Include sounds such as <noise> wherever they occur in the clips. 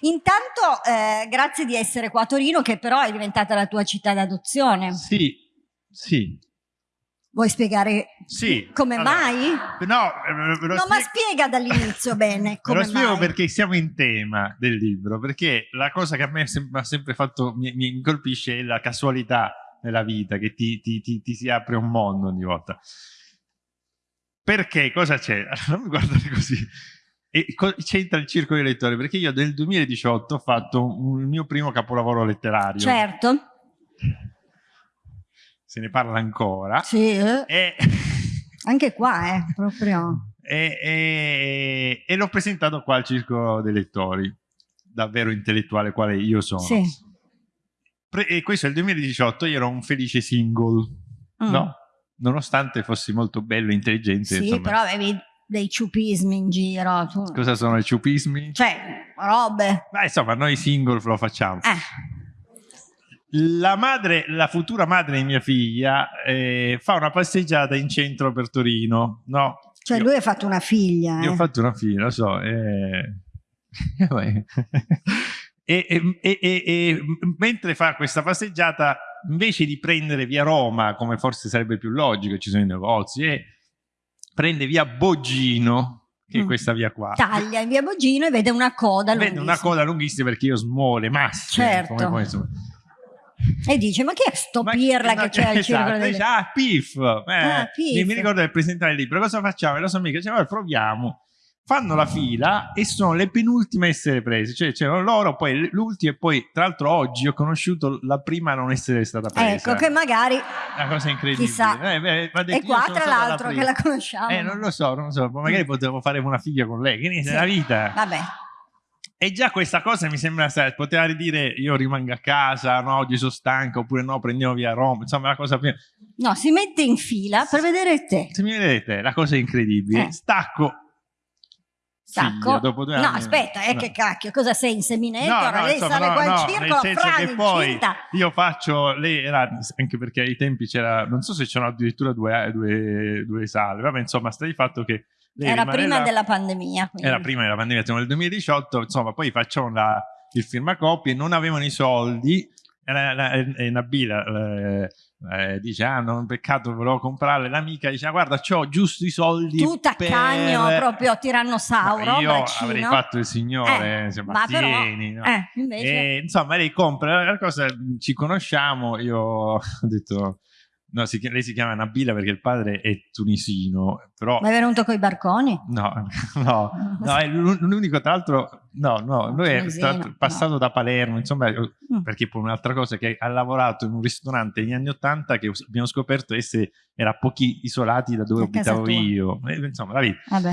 Intanto, eh, grazie di essere qua a Torino, che però è diventata la tua città d'adozione. Sì, sì. Vuoi spiegare sì. come allora, mai? No, no ma spiega dall'inizio <laughs> bene. Come lo spiego mai. perché siamo in tema del libro, perché la cosa che a me ha sempre fatto, mi, mi colpisce è la casualità nella vita, che ti, ti, ti, ti si apre un mondo ogni volta. Perché? Cosa c'è? <laughs> Non mi guardare così. C'entra il circolo dei lettori, perché io nel 2018 ho fatto un, il mio primo capolavoro letterario. Certo. Se ne parla ancora. Sì. Eh. E... <laughs> Anche qua, eh, proprio. E, e, e l'ho presentato qua al circolo dei lettori, davvero intellettuale quale io sono. Sì. e questo è il 2018, io ero un felice single, mm. no? Nonostante fossi molto bello e intelligente. Sì, insomma. però avevi dei ciupismi in giro. Cosa sono i ciupismi? Cioè, robe. Ma insomma, noi single lo facciamo. Eh. La madre, la futura madre di mia figlia, eh, fa una passeggiata in centro per Torino, no? Cioè, io, lui ha fatto una figlia. Io eh. ho fatto una figlia, lo so. Eh... <laughs> e, e, e, e, mentre fa questa passeggiata, invece di prendere via Roma, come forse sarebbe più logico, ci sono i negozi, e prende via Boggino, che è mm. questa via qua. Taglia in via Boggino e vede una coda vede lunghissima. Vede una coda lunghissima perché io smole, massimo. Certo. Come, come, insomma. E dice, ma chi è sto ma pirla che c'è al esatto, circolo? Dice, ah, Pif! Eh, ah, Pif. Mi ricordo del presentare il libro, cosa facciamo? E la sua amica dice, allora proviamo. Fanno la fila e sono le penultime a essere prese, cioè c'erano loro, poi l'ultima e poi tra l'altro oggi ho conosciuto la prima a non essere stata presa. Ecco che magari... Una cosa incredibile. Chissà. Eh, beh, e qua tra l'altro che la conosciamo. Eh, non lo so, non lo so, magari mm. potevo fare una figlia con lei, che niente, sì. la vita. Vabbè. E già questa cosa mi sembra, sai, poteva dire io rimango a casa, no, oggi sono stanco, oppure no, prendiamo via Roma, insomma la cosa più... No, si mette in fila per vedere te. Se mi vedete, la cosa è incredibile. Eh. Stacco. Stacco? dopo due no, anni. aspora, eh, no. che cacchio, cosa sei, inseminator? No, no, lei insomma, sale no, qua in no, circolo, nel senso che poi incinta. io faccio, lei era, anche perché ai tempi c'era, non so se c'erano addirittura due, due, due sale, vabbè, insomma, sta di fatto che era prima della pandemia. Quindi. Era prima della pandemia, siamo nel 2018, insomma, poi facciamo la, il firmacopie, non avevano i soldi, e, e Nabila eh, eh, dice, ah, non peccato, volevo comprare, l'amica dice, ah, guarda, ho giusto i soldi Tu taccagno, per... proprio tirannosauro, Io braccino. avrei fatto il signore, eh, insomma, ma tieni, però, no? eh, invece... e, insomma, lei compra, la cosa, ci conosciamo, io <laughs> ho detto No, si, lei si chiama Nabila perché il padre è tunisino, però... Ma è venuto con i barconi? No, <laughs> no, no, è l'unico, tra l'altro, no, no, lui è stato, passato no. da Palermo, insomma, mm. perché poi un'altra cosa che ha lavorato in un ristorante negli anni Ottanta che abbiamo scoperto essere, era pochi isolati da dove abitavo io, e, insomma, la vita. Vabbè.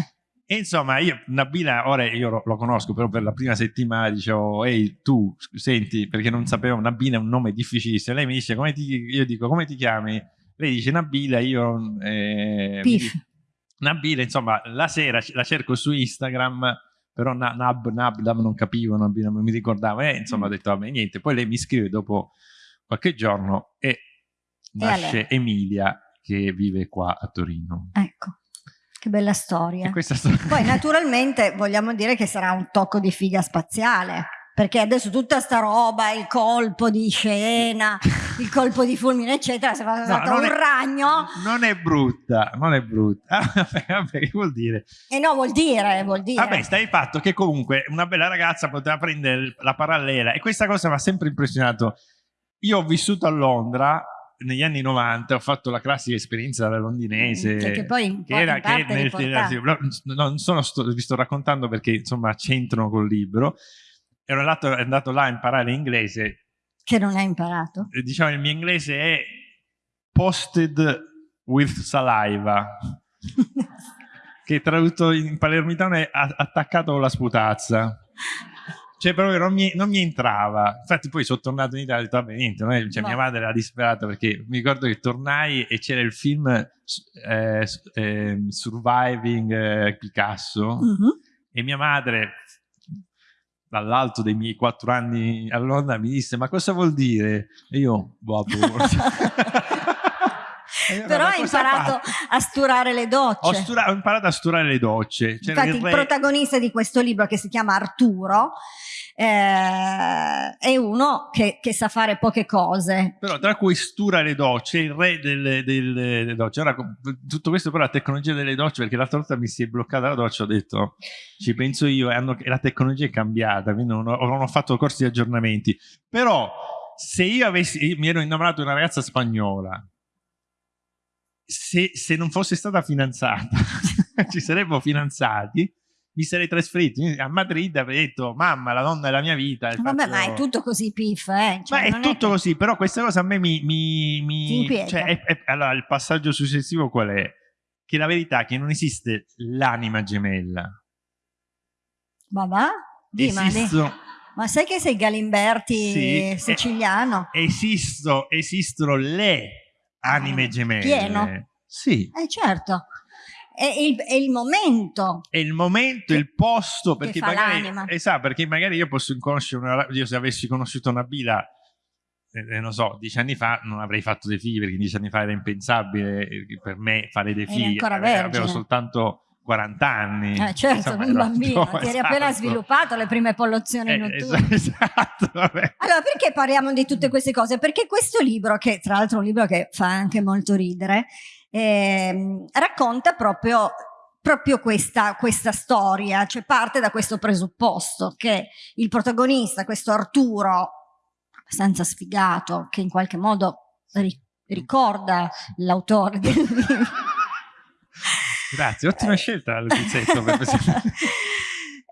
E insomma, io, Nabila, ora io lo, lo, conosco, però per la prima settimana dicevo, ehi tu, senti, perché non sapevo, Nabila è un nome difficilissimo. Lei mi dice, come ti, io dico, come ti chiami? Lei dice Nabila, io... Eh, Pif. Nabila, insomma, la sera la cerco su Instagram, però Nab, Nab, Nab non capivo, non, non mi ricordavo, e insomma ho detto, vabbè, niente. Poi lei mi scrive dopo qualche giorno e nasce Emilia che vive qua a Torino. Ecco. Che bella storia. storia. Poi <laughs> naturalmente vogliamo dire che sarà un tocco di figa spaziale, perché adesso tutta sta roba, il colpo di scena, il colpo di fulmine eccetera, se fa no, un è, ragno. Non è brutta, non è brutta. <laughs> vabbè, che vuol dire? E eh no, vuol dire, vuol dire. Vabbè, stai fatto che comunque una bella ragazza poteva prendere la parallela e questa cosa mi ha sempre impressionato. Io ho vissuto a Londra negli anni 90 ho fatto la classica esperienza londinese cioè che poi che era che nel, non sono sto, vi sto raccontando perché insomma c'entrano col libro. Ero andato, andato là a imparare inglese che non hai imparato? diciamo il mio inglese è posted with saliva <laughs> che tradotto in palermitano è attaccato con la sputazza cioè proprio non mi, non mi, entrava infatti poi sono tornato in Italia e ho detto vabbè niente no? cioè, mia madre era disperata perché mi ricordo che tornai e c'era il film eh, eh, Surviving Picasso uh -huh. e mia madre dall'alto dei miei quattro anni a Londra mi disse ma cosa vuol dire? e io boh, boh. Eh, <laughs> <laughs> Però ma hai imparato fa? a sturare le docce. Ho, stura- ho imparato a sturare le docce. C'era Infatti il re- protagonista di questo libro che si chiama Arturo eh, è uno che, che sa fare poche cose. Però tra cui stura le docce, il re delle, delle- delle docce. Ora, tutto questo però la tecnologia delle docce, perché l'altra volta mi si è bloccata la doccia, ho detto, ci penso io, e, hanno- la tecnologia è cambiata, quindi non ho, non ho fatto corsi di aggiornamenti. Però se io avessi, io mi ero innamorato di una ragazza spagnola, se, se non fosse stata fidanzata, <laughs> ci saremmo fidanzati, mi sarei trasferito a Madrid avrei detto, mamma, la donna della mia vita. Vabbè, faccio- ma è tutto così piff, eh? Cioè, ma è tutto che- così, però questa cosa a me mi... mi, mi- cioè, è- è- allora, il passaggio successivo qual è? Che la verità è che non esiste l'anima gemella. Ma va? Ma, Esistono, ma sai che sei Galimberti Sì, eh, siciliano? esisto- esistono le anime gemelle. Pieno. Sì. Eh certo, è il, è il momento. È il momento, Che- il posto, perché magari, esatto, perché magari io posso conoscere una, io se avessi conosciuto Nabila, eh, non so, dieci anni fa non avrei fatto dei figli, perché dieci anni fa era impensabile eh, per me fare dei figli, ancora Ave- avevo soltanto 40 anni. Eh, certo, Insomma, un ero- bambino, ti eri appena esatto. sviluppato le prime pollozioni Eh, notturne. es- <laughs> esatto, vabbè. Allora, perché parliamo di tutte queste cose? Perché questo libro, che tra l'altro è un libro che fa anche molto ridere, ehm, racconta proprio, proprio questa, questa storia, cioè parte da questo presupposto che il protagonista, questo Arturo, abbastanza sfigato, che in qualche modo ri- ricorda l'autore del <laughs> libro. Grazie, ottima Eh. scelta Lucizetto. <laughs> <laughs>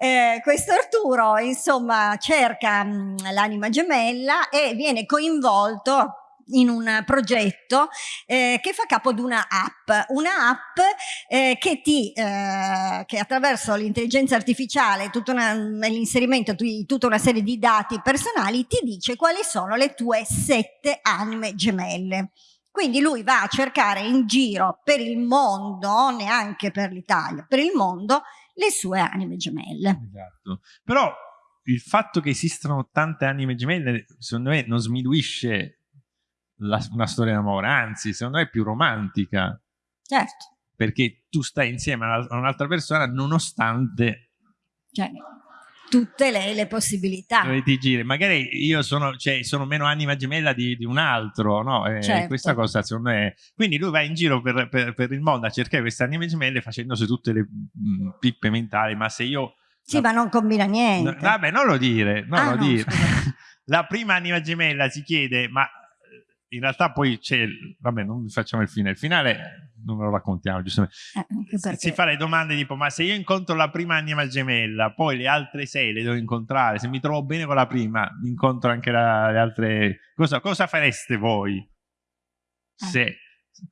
Eh, questo Arturo, insomma, cerca mh, l'anima gemella e viene coinvolto in un progetto eh, che fa capo ad una app, una app eh, che ti, eh, che attraverso l'intelligenza artificiale, una- l'inserimento di tutta una serie di dati personali, ti dice quali sono le tue sette anime gemelle. Quindi lui va a cercare in giro per il mondo, neanche per l'Italia, per il mondo, le sue anime gemelle. Esatto. Però il fatto che esistano tante anime gemelle, secondo me, non sminuisce la- una storia d'amore, anzi, secondo me è più romantica, Certo, perché tu stai insieme a un'altra persona nonostante cioè, tutte le, le possibilità. dove ti giri. Magari io sono, cioè, sono meno anima gemella di, di un altro, no? E Certo. Questa cosa, secondo me... Quindi lui va in giro per, per- per il mondo a cercare queste anime gemelle facendosi tutte le mm, pippe mentali, ma se io... Sì, ma non combina No, niente. vabbè, non lo dire, non Ah, lo no, dire. <laughs> La prima anima gemella si chiede, ma eh, in realtà poi c'è, vabbè, non facciamo il finale, il finale non lo raccontiamo, giustamente. Eh, Si- fa le domande tipo, ma se io incontro la prima anima gemella, poi le altre sei le devo incontrare, se mi trovo bene con la prima, incontro anche la- le altre... Cosa, cosa fareste voi? Eh. Se...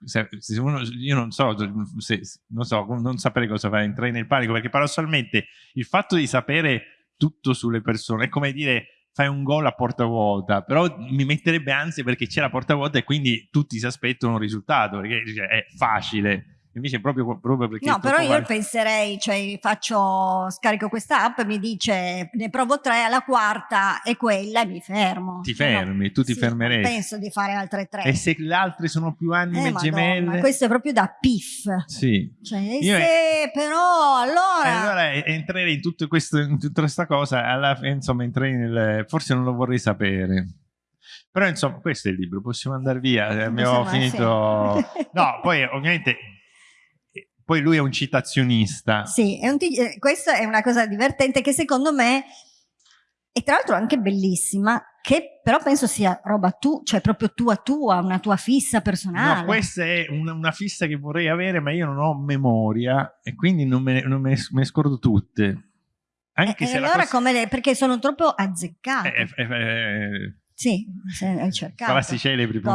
se- se uno- io non so, se, non so, non sapere cosa fare, entrare nel panico, perché paradossalmente il fatto di sapere tutto sulle persone è come dire fai un gol a porta vuota, però mi metterebbe ansia perché c'è la porta vuota e quindi tutti si aspettano un risultato, perché è facile. Invece è proprio, proprio perché... No, è però io val- penserei, cioè faccio, scarico questa app, mi dice ne provo tre, alla quarta è quella e mi fermo. Ti Cioè, no, fermi, tu ti sì, fermeresti. penso di fare altre tre. E se le altre sono più anime Eh, Madonna, gemelle... questo è proprio da piff. Sì. Cioè, Io- se però allora... Allora eh, entrerei in, tutto questo, in tutta questa cosa, alla insomma, entrerei nel... Forse non lo vorrei sapere. Però, insomma, questo è il libro, possiamo andare via. eh, Abbiamo finito... No, <laughs> poi ovviamente... eh, Poi lui è un citazionista. Sì, è un eh, questa è una cosa divertente che secondo me e tra l'altro anche bellissima, che però penso sia roba tu, cioè proprio tua tua, una tua fissa personale. No, questa è una, una fissa che vorrei avere, ma io non ho memoria e quindi non me, non me ne, me scordo tutte. Anche E- se e la allora cosa... come le, perché sono troppo azzeccate. Eh, eh, eh, sì, hai cercato. frasi celebri, <laughs>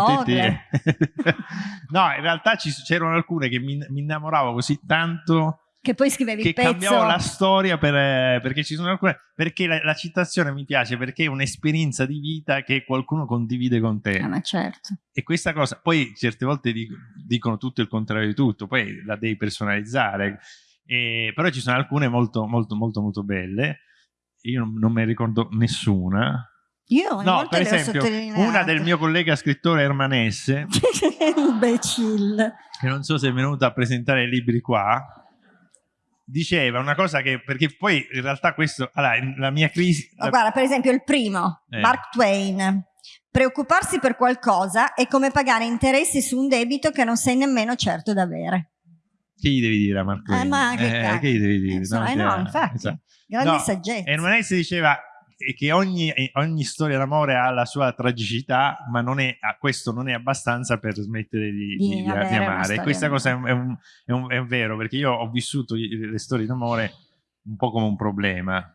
no, in realtà c'erano alcune che mi, mi innamoravo così tanto Che poi scrivevi che il pezzo. cambiavo la storia per, eh, perché ci sono alcune perché la, la citazione mi piace perché è un'esperienza di vita che qualcuno condivide con te Ah, ma certo. e questa cosa poi certe volte dic- dicono tutto il contrario di tutto poi la devi personalizzare E- però ci sono alcune molto molto molto molto belle io non, non me ne ricordo nessuna Io no, per esempio, una del mio collega scrittore Ermanesse, <laughs> imbecille, che non so se è venuto a presentare i libri qua, diceva una cosa che, perché poi in realtà questo, allora, la mia crisi... La... Guarda, per esempio il primo, eh. Mark Twain, preoccuparsi per qualcosa è come pagare interessi su un debito che non sei nemmeno certo d'avere. Che gli devi dire a Mark Twain? Eh, ma che, eh, che gli devi dire? Eh, no, eh, no, infatti, esatto. grande no, saggezza. E Ermanesse diceva che ogni, ogni storia d'amore ha la sua tragicità, ma non è, questo non è abbastanza per smettere di, di, di, di amare. E questa cosa è, un, è, un, è, un, vero, perché io ho vissuto le storie d'amore un po' come un problema.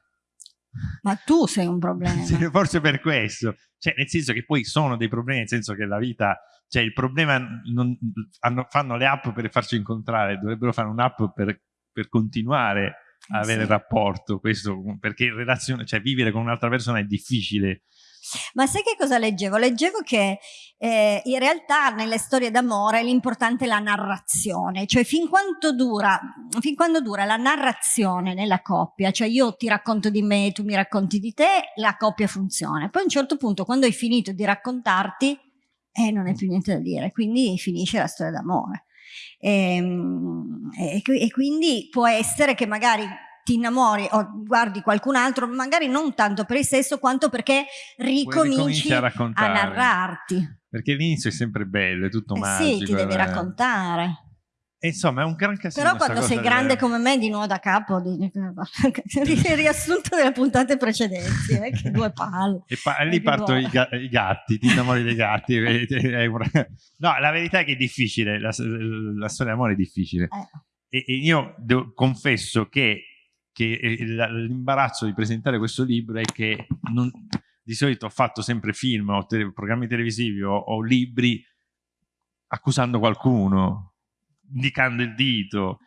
Ma tu sei un problema. <laughs> forse per questo. Cioè, nel senso che poi sono dei problemi, nel senso che la vita... Cioè, il problema... Non, hanno, fanno le app per farci incontrare, dovrebbero fare un'app per, per continuare avere sì. rapporto, questo, perché relazione, cioè vivere con un'altra persona è difficile. Ma sai che cosa leggevo? Leggevo che eh, in realtà nelle storie d'amore l'importante è la narrazione, cioè fin quando, dura, fin quando dura la narrazione nella coppia, cioè io ti racconto di me, tu mi racconti di te, la coppia funziona. Poi a un certo punto quando hai finito di raccontarti, eh, non hai più niente da dire, quindi finisce la storia d'amore. Ehm, e, e, e quindi può essere che magari ti innamori o guardi qualcun altro, magari non tanto per il sesso quanto perché ricominci a, a, narrarti. Perché l'inizio è sempre bello, è tutto eh magico. Sì, ti devi eh. raccontare. E insomma, è un gran casino. Però quando sei grande come me, di nuovo da capo, di, riassunto delle puntate precedenti, eh, che due palle. E pa lì partono i, ga i, gatti, ti innamori dei gatti. <laughs> no, la verità è che è difficile, la, la storia d'amore è difficile. Eh. E, e, io devo, confesso che, che l'imbarazzo di presentare questo libro è che non, di solito ho fatto sempre film o te programmi televisivi o, o libri accusando qualcuno indicando il dito.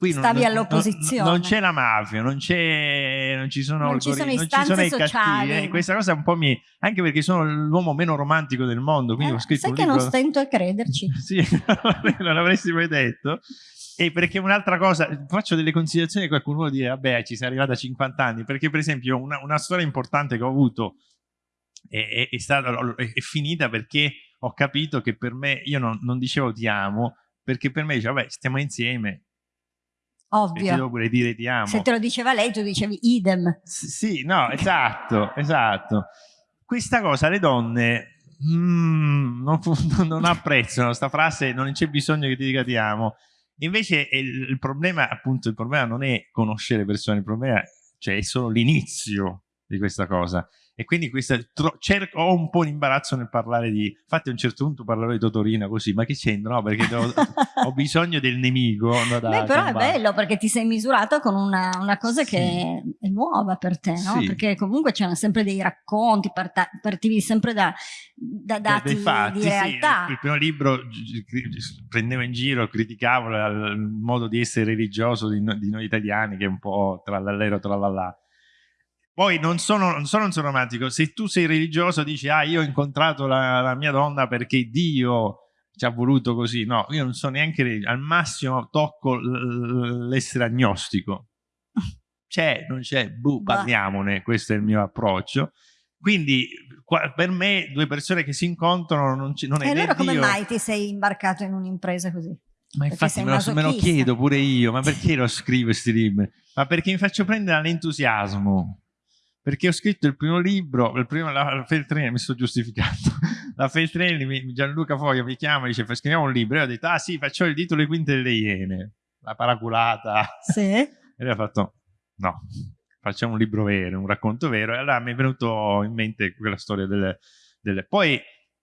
Qui Stavi all'opposizione. Non, c'è la mafia, non, non ci sono, non ci sono, non ci sono i cattivi. Eh, questa cosa un po' mi... Anche perché sono l'uomo meno romantico del mondo. Quindi eh, ho scritto sai che libro... non stento a crederci. <laughs> sì, <laughs> non l'avresti mai detto. E perché un'altra cosa, faccio delle considerazioni che qualcuno vuole dire, vabbè, ci sei arrivato a 50 anni, perché per esempio una, una storia importante che ho avuto è, è, è, stata, è, finita perché ho capito che per me, io non, non dicevo ti amo, perché per me dice, vabbè, stiamo insieme. Ovvio. E devo pure dire ti amo. Se te lo diceva lei, tu dicevi idem. S sì, no, esatto, esatto. Questa cosa le donne mm, non, <laughs> non, apprezzano, questa frase, non c'è bisogno che ti dica ti amo. Invece il, il, problema, appunto, il problema non è conoscere persone, il problema cioè, è solo l'inizio di questa cosa e quindi questa, cerco, ho un po' di imbarazzo nel parlare di infatti a un certo punto parlerò di Totorina così ma che c'entra no perché devo, <laughs> ho bisogno del nemico no, Beh, però combattere. è bello perché ti sei misurato con una, una cosa sì. che è nuova per te no? Sì. perché comunque c'erano sempre dei racconti partivi sempre da, da dati fatti, di realtà sì, il primo libro prendevo in giro criticavo il modo di essere religioso di, di noi italiani che è un po' tra l'allero tra l'allà poi non sono, non sono un romantico, se tu sei religioso dici ah io ho incontrato la, la mia donna perché Dio ci ha voluto così, no, io non sono neanche al massimo tocco l'essere agnostico. <laughs> C'è, non c'è, buh, parliamone, questo è il mio approccio. Quindi per me due persone che si incontrano non, non è... E allora come Dio... mai ti sei imbarcato in un'impresa così? Ma infatti me lo, me lo, chiedo pure io, ma perché lo scrivo questi libri? Ma perché mi faccio prendere all'entusiasmo perché ho scritto il primo libro, il primo, la, la Feltrinelli, mi sto giustificando, <laughs> la Feltrinelli, Gianluca Foglia mi chiama e dice scriviamo un libro, e ho detto ah sì, faccio il titolo Le quinte delle iene, la paraculata. Sì. <laughs> E lui ha fatto no, facciamo un libro vero, un racconto vero, e allora mi è venuto in mente quella storia delle... delle... Poi,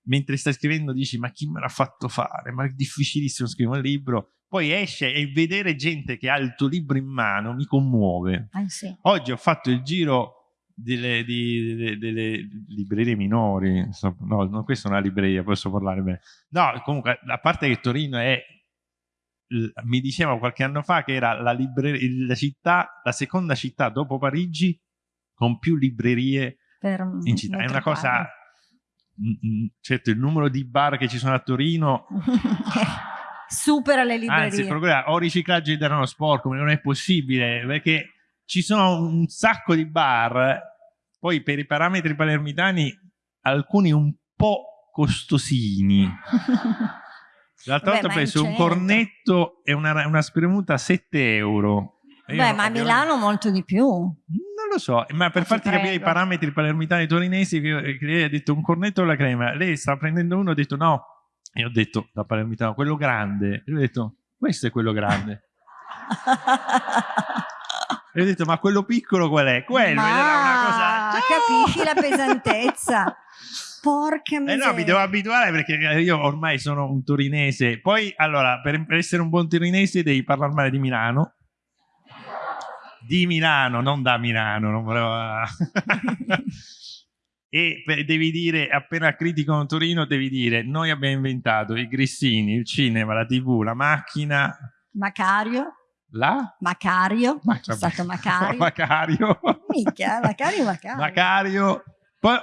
mentre stai scrivendo dici ma chi me l'ha fatto fare, ma è difficilissimo scrivere un libro, poi esce e vedere gente che ha il tuo libro in mano mi commuove. Ah, sì. Oggi ho fatto il giro delle, di, delle, delle, librerie minori, no, no, questa è una libreria, posso parlare bene. No, comunque, a parte che Torino è, mi diceva qualche anno fa che era la, la città, la seconda città dopo Parigi con più librerie per, in città. È una cosa, certo, il numero di bar che ci sono a Torino... <laughs> supera le librerie. Anzi, il problema o riciclaggio di denaro sporco, non è possibile, perché ci sono un sacco di bar poi per i parametri palermitani alcuni un po' costosini. <laughs> L'altra volta ho preso un cornetto e una, una spremuta a 7 euro. Beh, ma a Milano molto di più. Non lo so, ma per ma farti capire i parametri palermitani torinesi, che, che lei ha detto un cornetto alla crema, lei sta prendendo uno, ha detto no, e ho detto da palermitano, quello grande, e lui ha detto questo è quello grande. <laughs> e ho detto ma quello piccolo qual è? Quello, ma era una cosa... Capisci la pesantezza. <laughs> Porca miseria. Eh no, mi devo abituare perché io ormai sono un torinese. Poi, allora, per, per essere un buon torinese devi parlare male di Milano. Di Milano, non da Milano. Non volevo... <laughs> e devi dire, appena criticano Torino, devi dire noi abbiamo inventato i grissini, il cinema, la tv, la macchina. Macario. La? Macario. Ma, C'è stato <laughs> Macario. Macario. Mica, Macario, Macario. Macario. Poi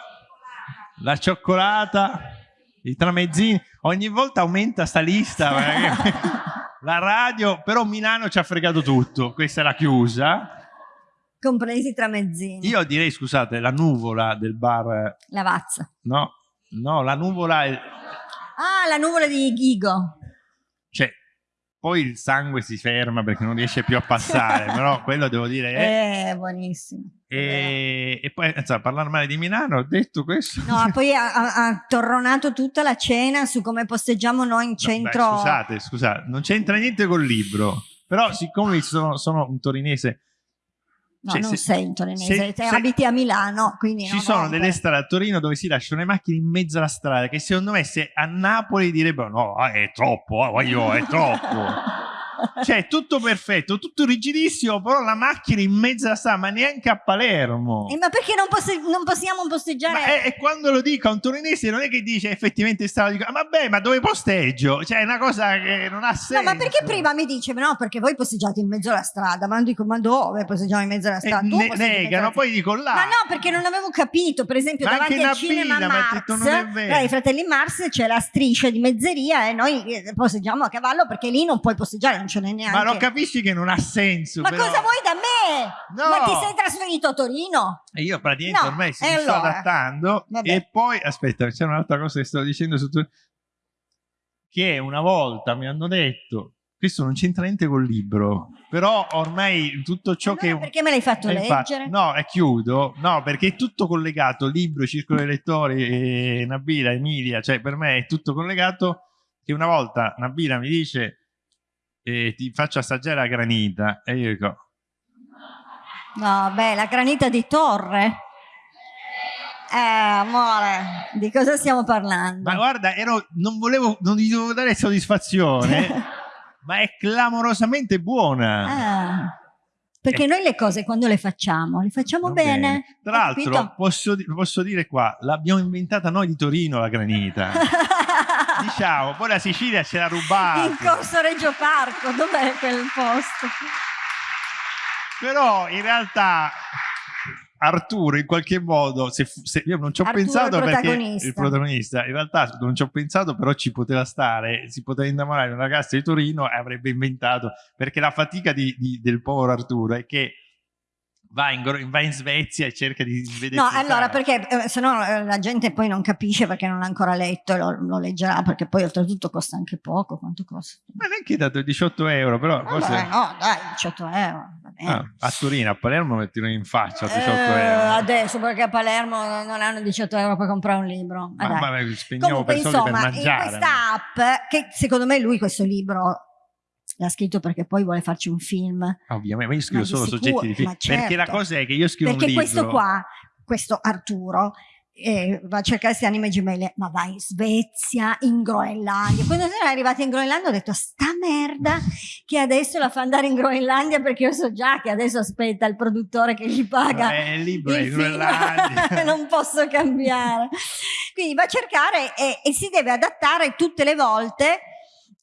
la cioccolata, i tramezzini, ogni volta aumenta sta lista. <laughs> la radio, però Milano ci ha fregato tutto, questa è la chiusa. Compresi i tramezzini. Io direi, scusate, la nuvola del bar... Lavazza. No, no, la nuvola... È... Ah, la nuvola di Ghigo. Poi il sangue si ferma perché non riesce più a passare, però <laughs> quello devo dire è... Eh, buonissimo. E, e poi, insomma, parlare male di Milano, ho detto questo. No, <laughs> poi ha, ha, torronato tutta la cena su come posteggiamo noi in centro. No, beh, scusate, scusate, non c'entra niente col libro, però siccome sono, sono un torinese No, cioè, non se, torinese, se, se, abiti a Milano, quindi Ci sono delle strade a Torino dove si lasciano le macchine in mezzo alla strada, che secondo me se a Napoli direbbero no, è troppo, eh, è troppo. <laughs> cioè tutto perfetto, tutto rigidissimo, però la macchina in mezzo alla strada, ma neanche a Palermo. Eh, ma perché non, posse non possiamo posteggiare? E quando lo dico a un torinese non è che dice effettivamente strada, dico, ah, vabbè, ma dove posteggio? Cioè è una cosa che non ha senso. No, ma perché prima mi dice, no, perché voi posteggiate in mezzo alla strada, ma non dico, ma dove posteggiamo in mezzo alla strada? Ne negano, poi dico là. Ma no, perché non avevo capito, per esempio, ma davanti al cinema Mars, detto, i fratelli Mars c'è la striscia di mezzeria e noi eh, posteggiamo a cavallo perché lì non puoi posteggiare, n'è neanche. Ma lo capisci che non ha senso. Ma però. cosa vuoi da me? No. Ma ti sei trasferito a Torino? E io praticamente no. ormai si mi allora. sto adattando. Vabbè. E poi, aspetta, c'è un'altra cosa che stavo dicendo su Torino. Che una volta mi hanno detto, questo non c'entra niente col libro, però ormai tutto ciò allora, che... Perché me l'hai fatto leggere? Fatto, no, è chiudo, no, perché è tutto collegato, libro, circolo dei lettori, e Nabila, Emilia, cioè per me è tutto collegato, che una volta Nabila mi dice e ti faccio assaggiare la granita e io dico no beh la granita di Torre eh amore di cosa stiamo parlando ma guarda ero, non volevo non gli dovevo dare soddisfazione <laughs> ma è clamorosamente buona ah. Perché eh. noi le cose quando le facciamo, le facciamo bene. bene. Tra l'altro, posso, posso, dire qua, l'abbiamo inventata noi di Torino la granita. <laughs> diciamo, poi la Sicilia ce l'ha rubata. In corso Reggio Parco, dov'è quel posto? Però in realtà Arturo in qualche modo, se, se io non ci ho Arturo pensato perché il protagonista, in realtà non ci ho pensato però ci poteva stare, si poteva innamorare di una ragazza di Torino e avrebbe inventato, perché la fatica di, di, del povero Arturo è che va in, va in, Svezia e cerca di vedere. No, allora perché eh, se no eh, la gente poi non capisce perché non ha ancora letto e lo, lo, leggerà perché poi oltretutto costa anche poco. Quanto costa? Ma neanche dato 18 euro, però. Vabbè, forse... No, dai, 18 euro. Ah, a Torino, a Palermo mettono in faccia 18 eh, euro. Adesso perché a Palermo non hanno 18 euro per comprare un libro. Ma, ma, ma spendiamo Comunque, per insomma, per mangiare. In questa app, che secondo me lui questo libro l'ha scritto perché poi vuole farci un film. Ovviamente, ma io scrivo ma solo sicuro, soggetti di film. Certo, perché la cosa è che io scrivo perché un libro. Perché questo qua, questo Arturo, eh, va a cercare queste anime gemelle, ma va in Svezia, in Groenlandia. Quando sono arrivati in Groenlandia ho detto, sta merda che adesso la fa andare in Groenlandia perché io so già che adesso aspetta il produttore che gli paga. È libro in Groenlandia. <laughs> non posso cambiare. Quindi va a cercare e, e si deve adattare tutte le volte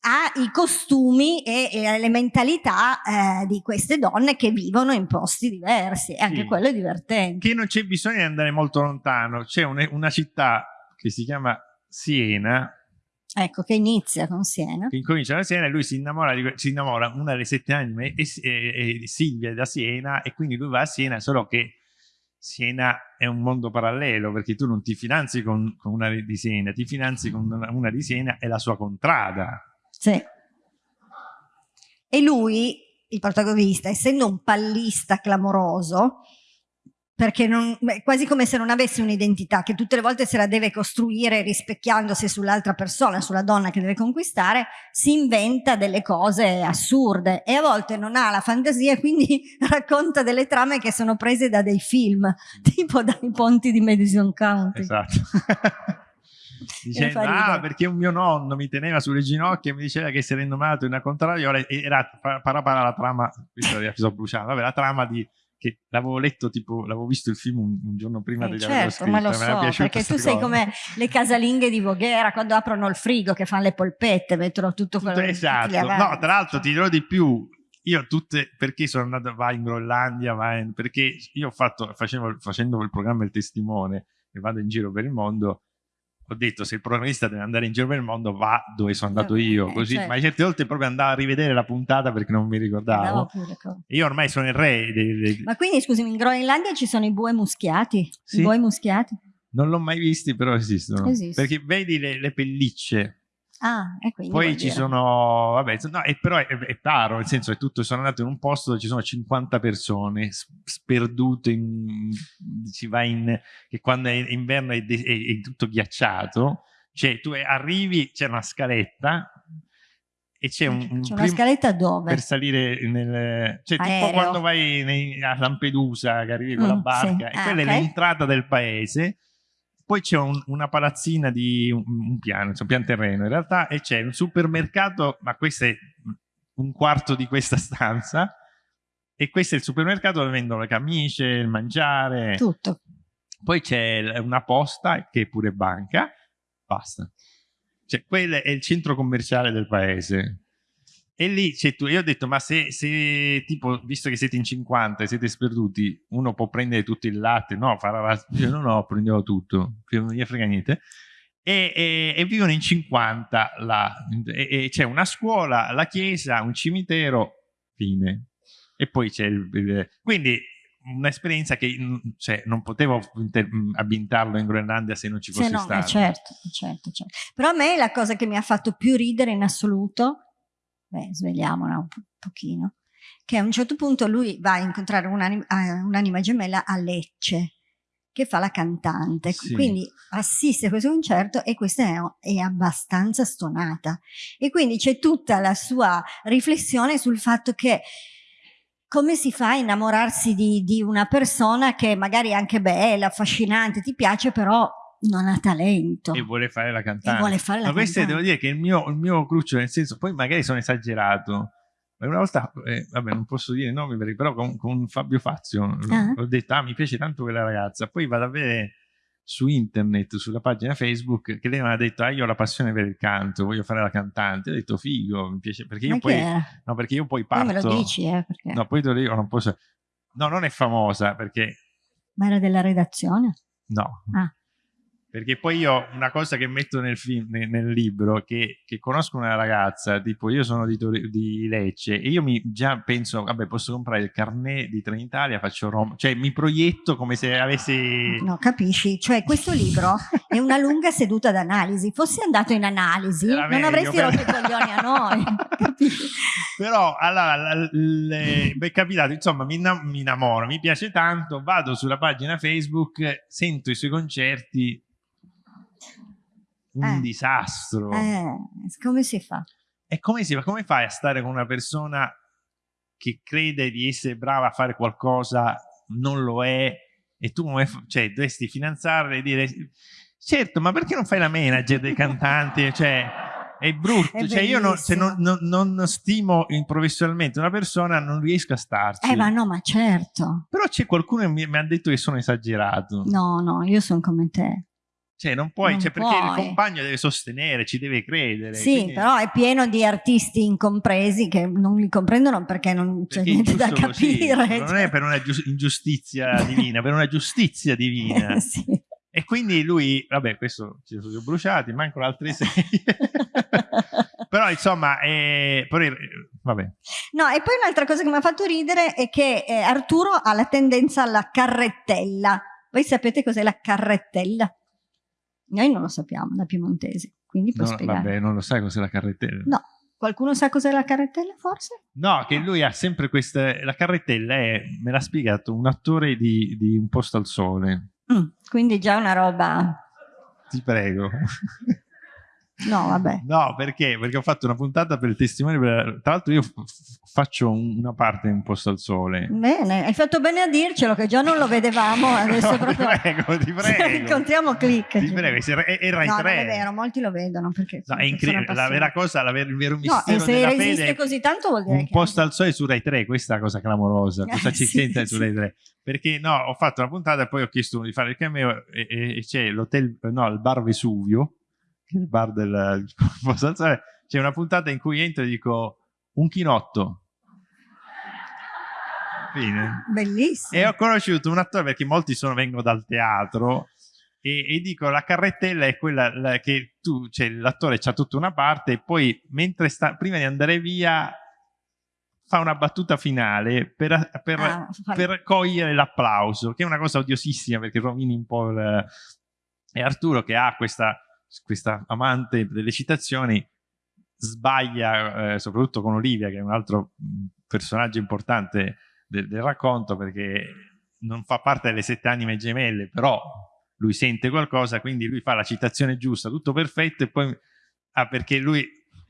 ai costumi e, e alle mentalità eh, di queste donne che vivono in posti diversi e anche sì. quello è divertente. Che non c'è bisogno di andare molto lontano, c'è un, una città che si chiama Siena. Ecco, che inizia con Siena. Che incomincia da Siena e lui si innamora, di, si innamora una delle sette anime, e, e, e Silvia da Siena, e quindi lui va a Siena, solo che Siena è un mondo parallelo perché tu non ti finanzi con, con una di Siena, ti finanzi con una, una di Siena e la sua contrada. Sì. E lui, il protagonista, essendo un pallista clamoroso, perché non, beh, quasi come se non avesse un'identità, che tutte le volte se la deve costruire rispecchiandosi sull'altra persona, sulla donna che deve conquistare, si inventa delle cose assurde e a volte non ha la fantasia, quindi <laughs> racconta delle trame che sono prese da dei film, <laughs> tipo dai ponti di Madison County. Esatto. <laughs> Dicendo, ah, perché un mio nonno mi teneva sulle ginocchia e mi diceva che era innominato in una contrariola e era parapara la trama, questo l'episodio bruciato, vabbè, la trama di che l'avevo letto tipo, l'avevo visto il film un, un giorno prima eh, di certo, ma lo so, perché tu sei come le casalinghe di Voghera quando aprono il frigo che fanno le polpette, mettono tutto quello tutto, esatto, no, tra l'altro ti dirò di più io tutte, perché sono andato, vai in Groenlandia, vai in, perché io ho fatto, facevo, facendo il programma Il Testimone e vado in giro per il mondo, ho detto se il programmista deve andare in giro per il mondo va dove sono andato eh, io, così, certo. ma certe volte proprio andavo a rivedere la puntata perché non mi ricordavo. io ormai sono il re. Dei, dei... Ma quindi scusami, in Groenlandia ci sono i bue muschiati? Sì. I bue muschiati? Non l'ho mai visti, però esistono. Esistono. Perché vedi le, le pellicce Ah, Poi ci dire. sono, vabbè, no, e però è, è caro, nel senso che tutto, sono andato in un posto dove ci sono 50 persone sperdute, in, si va in, che quando è inverno è, è, è tutto ghiacciato, cioè tu arrivi, c'è una scaletta e c'è un, un una scaletta dove? Per salire nel... Cioè Aereo. tipo quando vai nei, a Lampedusa che arrivi con mm, la barca, sì. e ah, quella okay. è l'entrata del paese poi c'è un, una palazzina di un, un piano, un pian terreno in realtà, e c'è un supermercato, ma questo è un quarto di questa stanza, e questo è il supermercato dove vendono le camicie, il mangiare. Tutto. Poi c'è una posta che è pure banca, basta. Cioè, quello è il centro commerciale del paese. E lì c'è tu, io ho detto, ma se, se, tipo, visto che siete in 50 e siete sperduti, uno può prendere tutto il latte, no, farà la... Io no, no, prendevo tutto, non gli frega niente. E, e, e, vivono in 50 là, e, e c'è una scuola, la chiesa, un cimitero, fine. E poi c'è il, il... Quindi un'esperienza che cioè, non potevo ambientarlo in Groenlandia se non ci fosse no, stato. Certo, certo, certo. Però a me la cosa che mi ha fatto più ridere in assoluto beh, svegliamola un po pochino, che a un certo punto lui va a incontrare un'anima un gemella a Lecce, che fa la cantante, sì. quindi assiste a questo concerto e questa è, è abbastanza stonata. E quindi c'è tutta la sua riflessione sul fatto che come si fa a innamorarsi di, di, una persona che magari è anche bella, affascinante, ti piace, però non ha talento. E vuole fare la cantante. E vuole fare la Ma questo devo dire che il mio, il mio cruccio, nel senso, poi magari sono esagerato, ma una volta, eh, vabbè non posso dire nomi, perché, però con, con Fabio Fazio ah. ho detto, ah mi piace tanto quella ragazza, poi vado a vedere su internet, sulla pagina Facebook, che lei mi ha detto, ah io ho la passione per il canto, voglio fare la cantante, ho detto figo, mi piace, perché io, poi, no, perché io poi parto. me lo dici, eh, perché... No, poi te lo dico, non posso... No, non è famosa, perché... Ma era della redazione? No. Ah perché poi io una cosa che metto nel, film, nel, nel libro che, che, conosco una ragazza tipo io sono di, di, Lecce e io mi già penso vabbè posso comprare il carnet di Trenitalia faccio Roma cioè mi proietto come se avessi no capisci? Cioè questo libro è una lunga seduta d'analisi. Fossi andato in analisi non meglio, avresti per... rotto i coglioni a noi <laughs> però allora le, è capitato insomma mi, mi innamoro mi piace tanto vado sulla pagina Facebook sento i suoi concerti un eh. disastro. Eh, come si fa? E come si fa? Come fai a stare con una persona che crede di essere brava a fare qualcosa, non lo è, e tu cioè, dovresti finanziarla e dire certo, ma perché non fai la manager dei cantanti? <laughs> Cioè, è brutto. È cioè, io non, se non, non, non, stimo professionalmente una persona, non riesco a starci. Eh, ma no, ma certo. Però c'è qualcuno che mi, mi ha detto che sono esagerato. No, no, io sono come te. Cioè, non puoi, non cioè, perché puoi. il compagno deve sostenere, ci deve credere. Sì, quindi... però è pieno di artisti incompresi che non li comprendono perché non c'è niente da capire. Così. Non è per una ingiustizia divina, per una giustizia divina. <laughs> sì. E quindi lui, vabbè, questo ci sono bruciati, mancano altre sei. <laughs> però insomma, eh, però vabbè. No, e poi un'altra cosa che mi ha fatto ridere è che eh, Arturo ha la tendenza alla carrettella. Voi sapete cos'è la carrettella? Noi non lo sappiamo da piemontesi, quindi puoi No, spiegare. vabbè, non lo sai cos'è la carrettella? No, qualcuno sa cos'è la carrettella forse? No, che lui ha sempre questa... La carrettella è, me l'ha spiegato, un attore di, di Un posto al sole. Mm, quindi già una roba... Ti prego. <laughs> No, vabbè. No, perché? Perché ho fatto una puntata per il testimone. Tra l'altro, io faccio un- una parte in un posto al sole. Bene, hai fatto bene a dircelo che già non lo vedevamo, adesso <laughs> No, proprio... Ti prego, ti <laughs> Se prego. incontriamo click. Ti prego, se era in No, non tre. è vero, molti lo vedono perché No, è incredibile. La vera cosa, la ver- il vero No, mistero e se resiste così tanto vuol dire un che... posto al sole su Rai 3, questa è la cosa clamorosa. Cosa Eh, ci sì, sente sì. su Rai 3? Perché no, ho fatto una puntata e poi ho chiesto di fare il cameo e, e- e c'è l'hotel, no, il bar Vesuvio, il bar del posto al sole. C'è una puntata in cui entro e dico un chinotto. Fine. Bellissimo. E ho conosciuto un attore perché molti sono, vengono dal teatro e, e dico la carrettella è quella la- che tu, cioè l'attore c'ha tutta una parte e poi mentre sta, prima di andare via fa una battuta finale per, per- Ah, per cogliere l'applauso, che è una cosa odiosissima perché rovini un po' il... E Arturo che ha questa, questa amante delle citazioni sbaglia, eh, soprattutto con Olivia, che è un altro mh, personaggio importante del, del racconto, perché non fa parte delle sette anime gemelle, però lui sente qualcosa, quindi lui fa la citazione giusta, tutto perfetto, e poi... Ah, perché lui...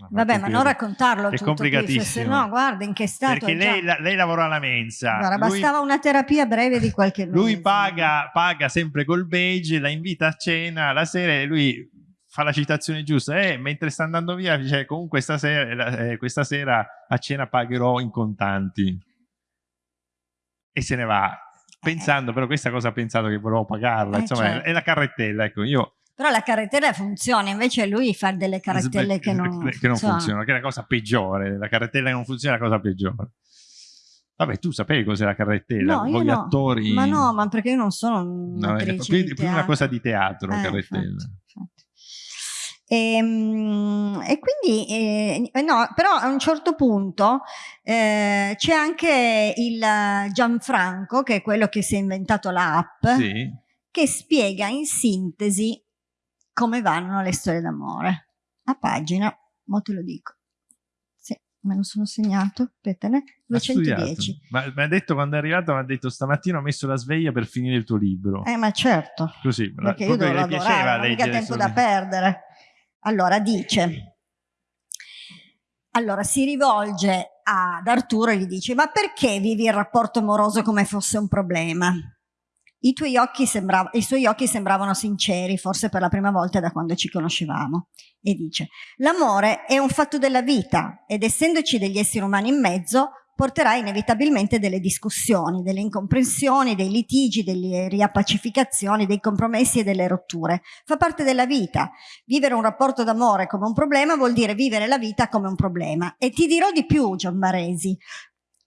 Vabbè, ma non raccontarlo È tutto, complicatissimo. se no, guarda in che stato Perché lei, la- lei lavora alla mensa. Guarda, lui- bastava una terapia breve di qualche mese. lui paga, paga sempre col beige, la invita a cena la sera e lui fa la citazione giusta e mentre sta andando via dice comunque stasera, eh, questa sera a cena pagherò in contanti e se ne va pensando però questa cosa ha pensato che volevo pagarla Eh, insomma certo. è la carrettella ecco io Però la carrettella funziona, invece lui fa delle carrettelle che non, <laughs> che non funzionano che è la cosa peggiore la carrettella che non funziona è la cosa peggiore vabbè tu sapevi cos'è la carrettella No, io voi no. attori Ma no, ma perché io non sono No, è più, più una cosa di teatro Eh, carrettella infatti, infatti. Ehm, E, quindi, eh, eh, no, però a un certo punto eh, c'è anche il Gianfranco, che è quello che si è inventato l'app, sì che spiega in sintesi come vanno le storie d'amore. A pagina, mo te lo dico. Sì, me lo sono segnato, Ha studiato. 210. Ma mi ha detto quando è arrivato, mi ha detto stamattina ho messo la sveglia per finire il tuo libro. Eh, ma certo. Così, la- perché io proprio devo lavorare, piaceva non ho mica tempo da perdere. Allora dice, allora si rivolge ad Arturo e gli dice, ma perché vivi il rapporto amoroso come fosse un problema? I, tuoi occhi I suoi occhi sembravano sinceri, forse per la prima volta da quando ci conoscevamo. E dice, l'amore è un fatto della vita ed essendoci degli esseri umani in mezzo, porterà inevitabilmente delle discussioni, delle incomprensioni, dei litigi, delle riappacificazioni, dei compromessi e delle rotture. Fa parte della vita. Vivere un rapporto d'amore come un problema vuol dire vivere la vita come un problema. E ti dirò di più, Gianmaresi,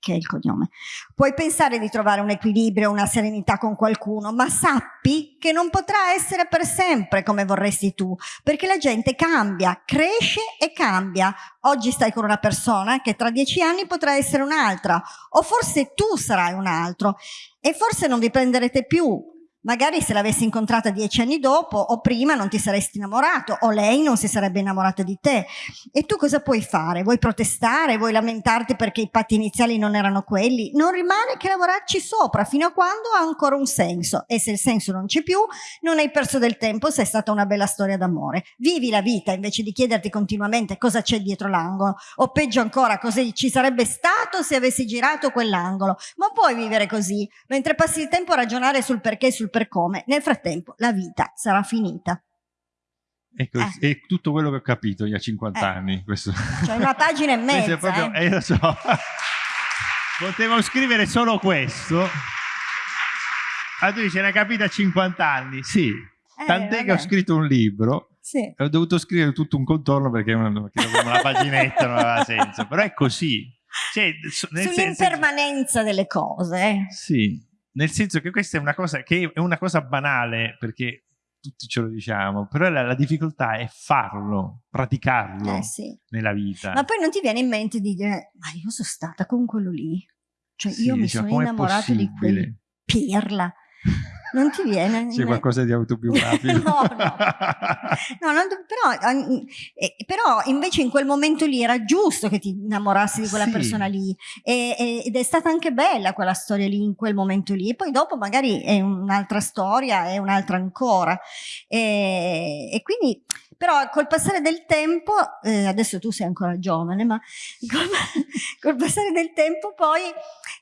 che è il cognome. Puoi pensare di trovare un equilibrio, una serenità con qualcuno, ma sappi che non potrà essere per sempre come vorresti tu, perché la gente cambia, cresce e cambia. Oggi stai con una persona che tra dieci anni potrà essere un'altra, o forse tu sarai un altro, e forse non vi prenderete più. Magari se l'avessi incontrata dieci anni dopo o prima non ti saresti innamorato o lei non si sarebbe innamorata di te. E tu cosa puoi fare? Vuoi protestare? Vuoi lamentarti perché i patti iniziali non erano quelli? Non rimane che lavorarci sopra fino a quando ha ancora un senso. E se il senso non c'è più, non hai perso del tempo se è stata una bella storia d'amore. Vivi la vita invece di chiederti continuamente cosa c'è dietro l'angolo. O peggio ancora, cosa ci sarebbe stato se avessi girato quell'angolo. Ma puoi vivere così, mentre passi il tempo a ragionare sul perché e sul per come. Nel frattempo la vita sarà finita. Ecco, Eh. è tutto quello che ho capito io a 50 Eh. anni. Questo. Cioè una pagina e <laughs> mezza. proprio, eh. eh, lo so. <laughs> Potevo scrivere solo questo. Ah, tu dici, l'hai capito a 50 anni? Sì. Eh, Tant'è che vabbè. ho scritto un libro Sì. e ho dovuto scrivere tutto un contorno perché una, <laughs> paginetta non aveva senso. Però è così. Cioè, nel senso, Sull'impermanenza delle cose. sì, nel senso che questa è una cosa che è una cosa banale perché tutti ce lo diciamo, però la, la difficoltà è farlo, praticarlo Eh, sì. nella vita. Ma poi non ti viene in mente di dire, ma io sono stata con quello lì. Cioè Sì, io mi ma sono innamorato di quel pirla. Non ti viene? C'è qualcosa di autobiografico? <laughs> No, no. No, non- però, eh, però invece in quel momento lì era giusto che ti innamorassi di quella Sì. persona lì e- ed è stata anche bella quella storia lì in quel momento lì e poi dopo magari è un'altra storia è un'altra ancora e, e quindi però col passare del tempo eh, adesso tu sei ancora giovane ma <laughs> col, col passare del tempo poi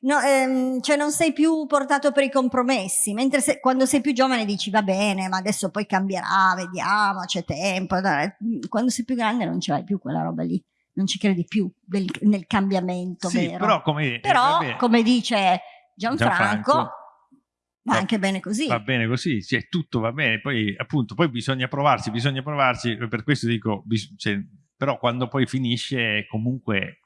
no, ehm, cioè non sei più portato per i compromessi mentre se- quando sei più giovane dici va bene ma adesso poi cambierà vediamo c'è tempo dai. quando sei più grande non ce l'hai più quella roba lì non ci credi più del- nel cambiamento sì, vero però come... eh, però vabbè, come dice Gianfranco, Gianfranco, va va- anche bene così Va bene così, cioè, tutto va bene, poi appunto poi bisogna provarsi, bisogna provarsi, per questo dico, cioè, però quando poi finisce comunque...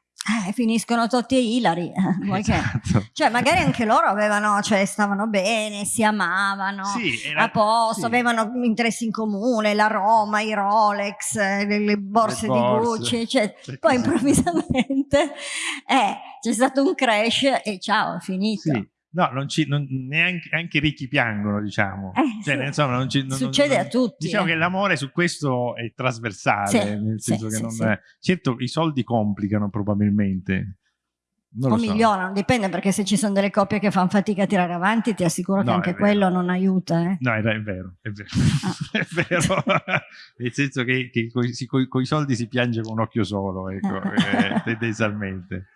Eh, finiscono Totti e Ilari eh, Esatto. cioè magari anche loro avevano cioè stavano bene si amavano Sì, era- a posto, sì. avevano interessi in comune, la Roma, i Rolex, eh, le, le borse Le di. Gucci, cioè, poi improvvisamente eh, c'è stato un crash e ciao, è finito. Sì. No, non ci, non- neanche anche i ricchi piangono, diciamo. Eh, Cioè, sì. insomma, non ci- non- Succede non- a tutti. Diciamo eh. che l'amore su questo è trasversale, Sì, nel sì, senso che sì, non sì. è- certo i soldi complicano probabilmente. Non o so. migliorano, dipende perché se ci sono delle coppie che fanno fatica a tirare avanti, ti assicuro che No, anche è vero. quello non aiuta. eh. No, è, è vero, è vero. Ah. <laughs> è vero. <laughs> Nel senso che, che con i soldi si piange con un occhio solo, ecco, <laughs> eh, tendenzialmente.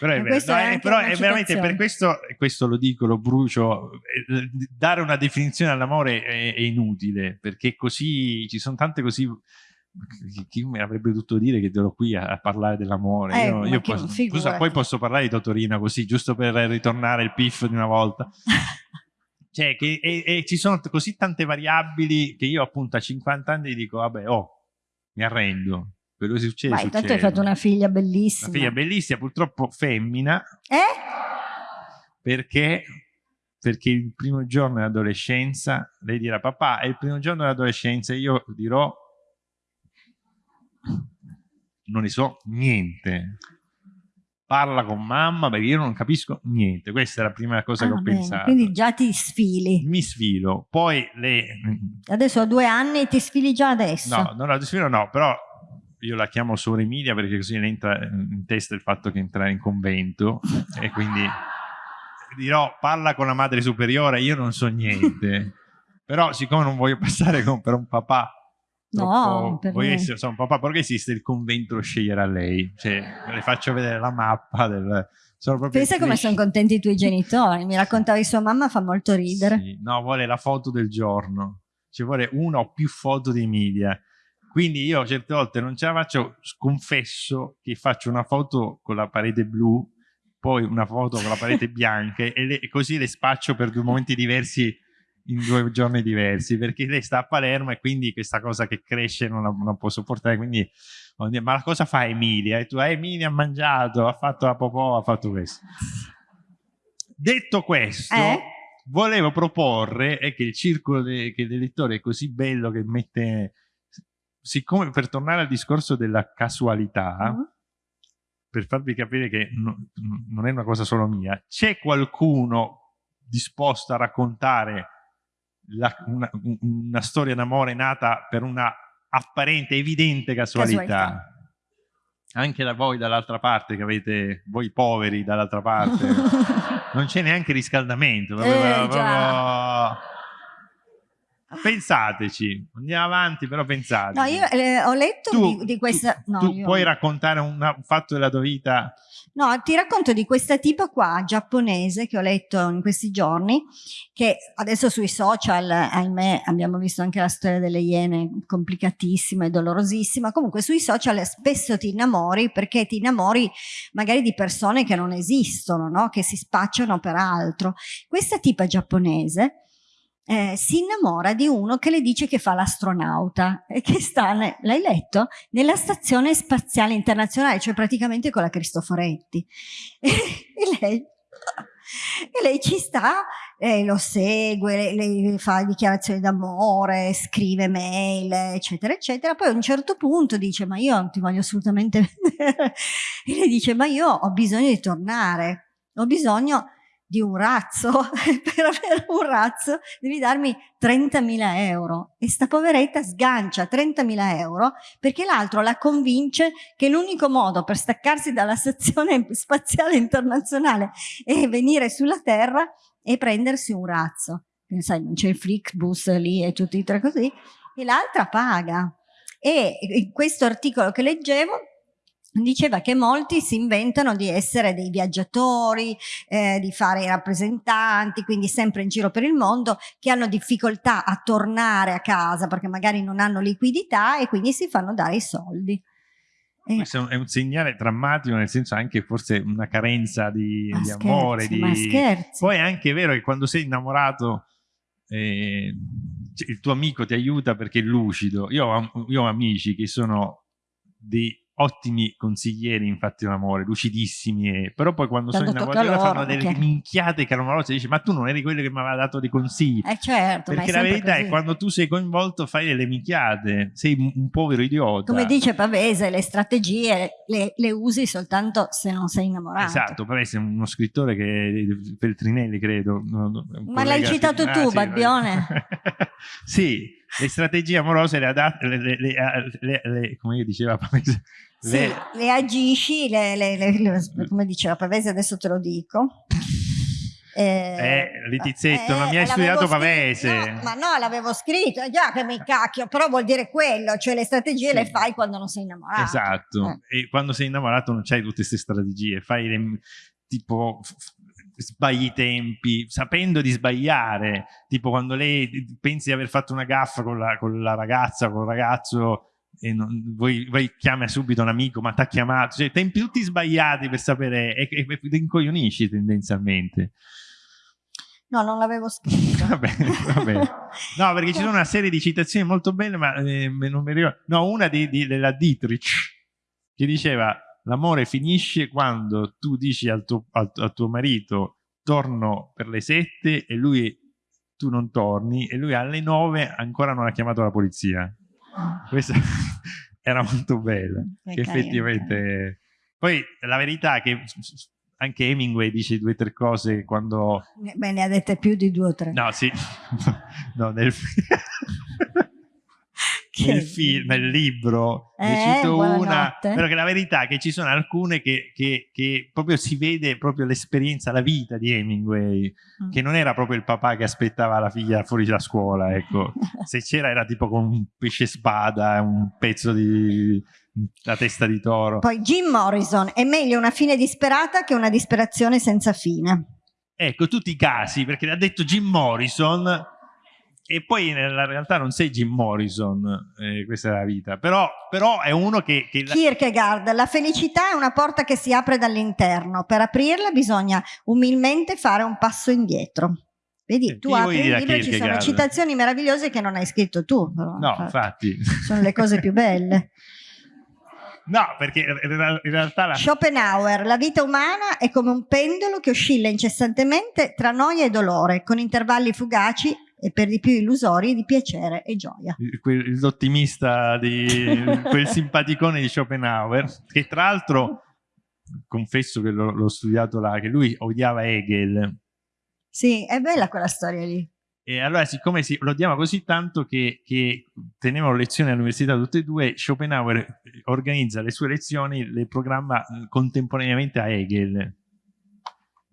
Però è, vero. No, è anche però è veramente per questo, questo lo dico, lo brucio, eh, dare una definizione all'amore è, è inutile, perché così ci sono tante così... chi- mi avrebbe dovuto dire che ero qui a, a parlare dell'amore? Eh, io, io posso- scusa, poi posso parlare di Totorina così, giusto per ritornare il piff di una volta. <laughs> Cioè, che, e, e ci sono così tante variabili che io appunto a 50 anni dico, vabbè, oh, mi arrendo. Quello che succede, Vai, tanto succede. hai fatto una figlia bellissima. Una figlia bellissima, purtroppo femmina, Eh? perché, perché il primo giorno dell'adolescenza, lei dirà, papà, è il primo giorno dell'adolescenza, io dirò, non ne so niente. Parla con mamma perché io non capisco niente. Questa è la prima cosa che Ah, ho bene, pensato. Quindi già ti sfili. Mi sfilo, poi le... Adesso ho due anni e ti sfili già adesso. No, non la sfilo no, però io la chiamo Sora Emilia perché così le entra in testa il fatto che entra in convento e quindi dirò parla con la madre superiore, io non so niente. <laughs> però siccome non voglio passare con, per un papà No, troppo- per voglio essere insomma, un papà perché esiste il convento lo sceglierà lei cioè le faccio vedere la mappa del, sono proprio Pensa come sono contenti i tuoi genitori. Mi raccontavi sua mamma, fa molto ridere. Sì, no, vuole la foto del giorno, ci vuole una o più foto di Emilia. Quindi io certe volte non ce la faccio, confesso che faccio una foto con la parete blu, poi una foto con la parete <laughs> bianca e, le- e così le spaccio per due momenti diversi in due giorni diversi, perché lei sta a Palermo e quindi questa cosa che cresce non la, non può sopportare, quindi ma cosa fa Emilia? E tu, "Eh, Emilia ha mangiato, ha fatto la popò, ha fatto questo. Detto questo, Eh? volevo proporre è che il circolo de- che dei lettori è così bello che mette siccome per tornare al discorso della casualità Mm. per farvi capire che no- non è una cosa solo mia c'è qualcuno disposto a raccontare la- una, una storia d'amore nata per una apparente evidente casualità, Casualità. anche da voi dall'altra parte che avete voi poveri dall'altra parte <laughs> non c'è neanche riscaldamento. Eh, proprio-. Pensateci, andiamo avanti, però pensate. No, io eh, ho letto tu, di, di questa... tu- no, tu io- puoi raccontare un, un fatto della tua vita? No, ti racconto di questa tipa qua, giapponese, che ho letto in questi giorni, che adesso sui social, ahimè, abbiamo visto anche la storia delle iene, complicatissima e dolorosissima. Comunque sui social spesso ti innamori perché ti innamori magari di persone che non esistono, no? Che si spacciano per altro. Questa tipa giapponese eh, si innamora di uno che le dice che fa l'astronauta e che sta, l'hai letto? Nella stazione spaziale internazionale, cioè praticamente con la Cristoforetti. <laughs> e lei E lei ci sta, eh, lo segue, lei fa dichiarazioni d'amore, scrive mail, eccetera, eccetera. Poi a un certo punto dice, ma io non ti voglio assolutamente <laughs> vedere. E lei dice, ma io ho bisogno di tornare, ho bisogno di un razzo, <laughs> per avere un razzo devi darmi 30.000 euro e sta poveretta sgancia 30.000 euro perché l'altro la convince che l'unico modo per staccarsi dalla stazione spaziale internazionale e venire sulla Terra è prendersi un razzo. Sai, non c'è il Flixbus lì e tutti i tre così, e l'altra paga. E in questo articolo che leggevo diceva che molti si inventano di essere dei viaggiatori, eh, di fare i rappresentanti, quindi sempre in giro per il mondo, che hanno difficoltà a tornare a casa perché magari non hanno liquidità e quindi si fanno dare i soldi. Questo è un segnale drammatico, nel senso anche forse una carenza di, di scherzi, amore. Di... Poi è anche vero che quando sei innamorato eh, il tuo amico ti aiuta perché è lucido. Io ho, io ho amici che sono di ottimi consiglieri infatti l'amore, lucidissimi, però poi quando Tanto sono innamorati loro, fanno delle okay. minchiate clamorose e dici ma tu non eri quello che mi aveva dato dei consigli. Eh certo, Perché la verità così. è quando tu sei coinvolto fai delle minchiate, sei un, povero idiota. Come dice Pavese, le strategie le, le, usi soltanto se non sei innamorato. Esatto, Pavese è uno scrittore che Feltrinelli credo. Ma l'hai citato tu, ah, Babbione? <laughs> sì, le strategie amorose le adatte, le, le, le, le, come diceva Pavese, sì, le... le agisci, le, le, le, come diceva Pavese, adesso te lo dico. Eh, eh Litizzetto, eh, non mi hai studiato Pavese. No, ma no, l'avevo scritto, già che mi cacchio, però vuol dire quello, cioè le strategie sì. le fai quando non sei innamorato. Esatto, eh. e quando sei innamorato non c'hai tutte queste strategie, fai le, tipo sbagli i tempi, sapendo di sbagliare, tipo quando lei pensi di aver fatto una gaffa con la, con la ragazza, con il ragazzo e non, voi, voi chiama subito un amico, ma ti ha chiamato, cioè tempi tutti sbagliati per sapere, e, e, e incoglionisci tendenzialmente. No, non l'avevo scritto. va bene, va bene. No, perché ci sono una serie di citazioni molto belle, ma eh, non mi ricordo. No, una di, di, della Dietrich, che diceva l'amore finisce quando tu dici al tuo, al, al tuo marito torno per le sette e lui tu non torni e lui alle nove ancora non ha chiamato la polizia. <laughs> Questa <laughs> era molto bella. Che effettivamente... Poi la verità è che anche Hemingway dice due o tre cose quando... Beh, ne ha dette più di due o tre. No, sì. <laughs> no, nel... nel, film, nel libro. Eh, ne cito una però che la verità è che ci sono alcune che, che, che proprio si vede proprio l'esperienza, la vita di Hemingway mm. che non era proprio il papà che aspettava la figlia fuori da scuola ecco. <laughs> Se c'era era tipo con un pesce spada un pezzo di la testa di toro. Poi Jim Morrison è meglio una fine disperata che una disperazione senza fine. Ecco tutti i casi perché ha detto Jim Morrison e poi nella realtà non sei Jim Morrison, eh, questa è la vita, però, però è uno che, che... Kierkegaard, la felicità è una porta che si apre dall'interno, per aprirla bisogna umilmente fare un passo indietro. Vedi, tu apri il libro e ci sono citazioni meravigliose che non hai scritto tu. Però, no, infatti. Sono le cose più belle. <laughs> No, perché in realtà... La... Schopenhauer, la vita umana è come un pendolo che oscilla incessantemente tra noia e dolore, con intervalli fugaci e per di più illusori di piacere e gioia. L'ottimista di quel simpaticone di Schopenhauer, che tra l'altro confesso che l'ho studiato là, che lui odiava Hegel. Sì, è bella quella storia lì. E allora, siccome si, lo odiava così tanto che, che tenevano lezioni all'università tutte e due, Schopenhauer organizza le sue lezioni, le programma contemporaneamente a Hegel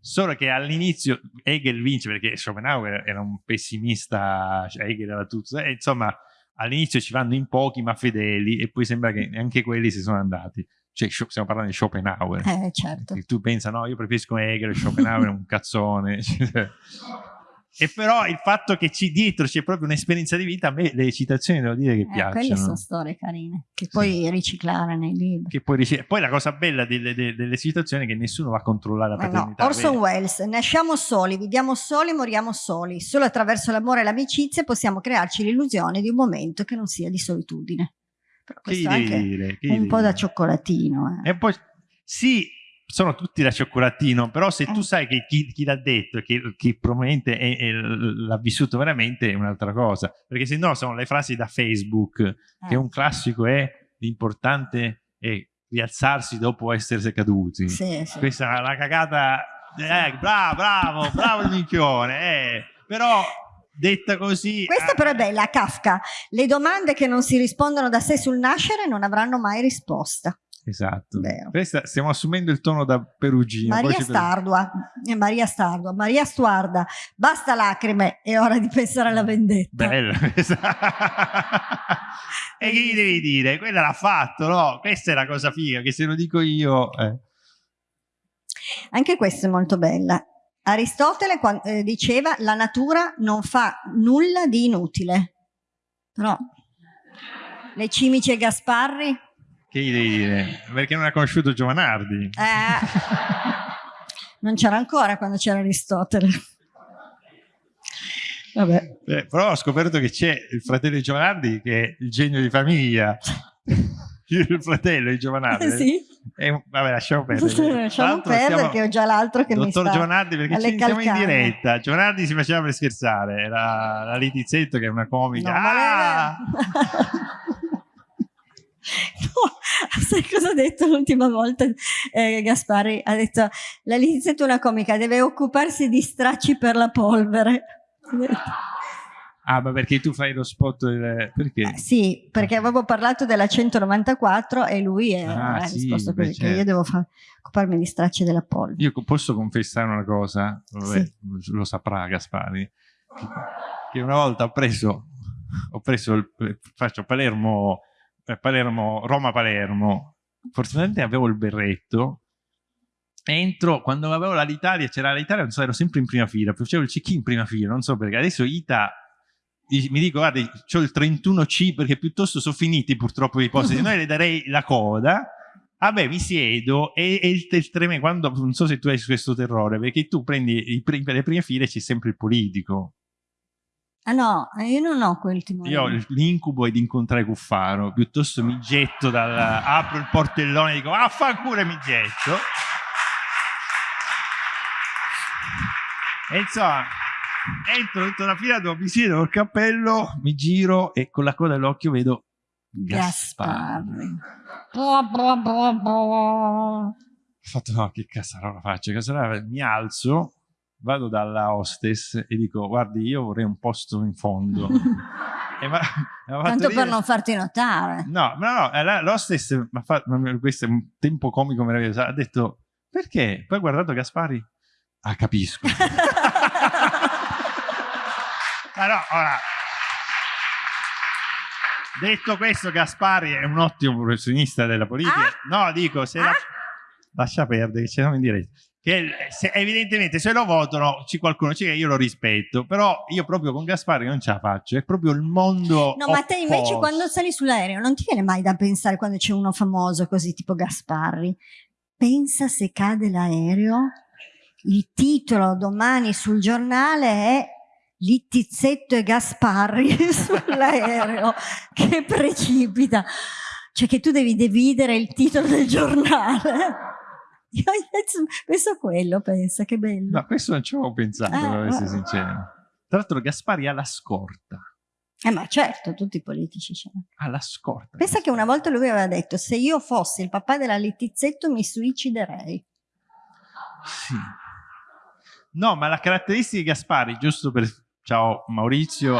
Solo che all'inizio Hegel vince perché Schopenhauer era un pessimista, cioè Hegel era tutto, e insomma all'inizio ci vanno in pochi ma fedeli e poi sembra che anche quelli si sono andati. Cioè, stiamo parlando di Schopenhauer. Eh, certo. Tu pensa, no, io preferisco Hegel, Schopenhauer è un cazzone. <laughs> E però il fatto che ci dietro c'è proprio un'esperienza di vita, a me le citazioni devo dire che eh, piacciono. Quelle sono storie carine, che puoi sì. riciclare nei libri. Ric Poi la cosa bella delle, delle, delle, citazioni è che nessuno va a controllare la paternità. No. Orson Welles, nasciamo soli, viviamo soli, moriamo soli. Solo attraverso l'amore e l'amicizia possiamo crearci l'illusione di un momento che non sia di solitudine. Però questo che è anche dire? Che un po' da cioccolatino. Eh. E poi, sì, sono tutti da cioccolattino, però se tu Eh. sai che chi, chi l'ha detto, che, che probabilmente è- è- l'ha vissuto veramente, è un'altra cosa. Perché se no sono le frasi da Facebook, che Eh, un classico è l'importante è rialzarsi dopo essere caduti. sì, sì. Questa è una cagata, eh, bravo, bravo, bravo il minchione, eh. però detta così... Questa eh, però è bella, Kafka. Le domande che non si rispondono da sé sul nascere non avranno mai risposta. Esatto. Vero. Questa, stiamo assumendo il tono da Perugino. Maria voce per- Stardua, eh, Maria Stardua, Maria Stuarda, basta lacrime, è ora di pensare alla vendetta. Questa. <laughs> <laughs> e che gli devi dire? Quella l'ha fatto, no? Questa è la cosa figa, che se lo dico io... eh. Anche questa è molto bella. Aristotele eh, diceva la natura non fa nulla di inutile. Però le cimici e Gasparri Che gli devi dire? Perché non ha conosciuto Giovanardi. eh, non c'era ancora quando c'era Aristotele. Vabbè. Eh, però ho scoperto che c'è il fratello di Giovanardi che è il genio di famiglia. <laughs> il fratello di Giovanardi. sì, un- vabbè, lasciamo perdere. Lasciamo perdere stiamo- che ho già l'altro che mi Dottor sta Giovanardi, perché ci siamo in diretta. Giovanardi si faceva per scherzare, era la Litizzetto che è una comica. No, Ah! <laughs> No, <laughs> sai cosa ha detto l'ultima volta eh, Gaspari? Ha detto la è una comica, deve occuparsi di stracci per la polvere. Ah, ma perché tu fai lo spot del... Perché? Eh, sì, perché avevo parlato della 194 e lui eh, Ah, ha sì, risposto così, che io certo. devo occuparmi di stracci della polvere. Io posso confessare una cosa, Vabbè, Sì. lo saprà Gaspari, che- una volta ho preso, ho preso il, faccio Palermo, Palermo, Roma-Palermo, fortunatamente avevo il berretto, entro, quando avevo l'Italia, c'era l'Italia, non so, ero sempre in prima fila, facevo il check-in in prima fila, non so perché, adesso Ita mi dico, guardi, ho il 31C perché piuttosto sono finiti purtroppo i posti, se no le darei la coda, Vabbè, mi siedo e, e il, il tremendo, quando, non so se tu hai questo terrore, perché tu prendi i le prime file c'è sempre il politico. Ah no, eh, io non ho quel timore. Io l'incubo è di incontrare Cuffaro, piuttosto mi getto dal... apro il portellone e dico, affanculo e mi getto. E insomma, entro dentro la fila, dove mi siedo col cappello, mi giro e con la coda dell'occhio vedo. Gasparri. Boh. Ho fatto no, che cazzarola faccio? Cazzarola, mi alzo, vado dalla hostess e dico guardi io vorrei un posto in fondo. <laughs> E ma- Tanto per non farti notare. No, no, no, eh, la- l'hostess mi ha fatto, ma questo è un tempo comico meraviglioso, ha detto perché? Poi ha guardato Gaspari, ah capisco. <laughs> Ma no, ora... Detto questo, Gaspari è un ottimo professionista della politica. No, dico, se la... Ah? lascia perdere, che siamo in diretta. Che se- evidentemente se lo votano, ci qualcuno c'è, io lo rispetto, però io proprio con Gaspari non ce la faccio, è proprio il mondo. No, ma te invece quando sali sull'aereo non ti viene mai da pensare quando c'è uno famoso così tipo Gasparri? Pensa se cade l'aereo, il titolo domani sul giornale è Littizzetto e Gasparri <laughs> sull'aereo che precipita. Cioè che tu devi dividere il titolo del giornale. <laughs> Penso a quello, pensa, che bello. No, questo non ci avevo pensato, Eh, per essere sincero. Tra l'altro Gaspari ha la scorta. Eh, ma certo, tutti i politici ce l'hanno. Ha la scorta. Pensa che una volta lui aveva detto: Se io fossi il papà della Littizzetto, mi suiciderei. Sì. No, ma la caratteristica di Gaspari, giusto per... Ciao Maurizio,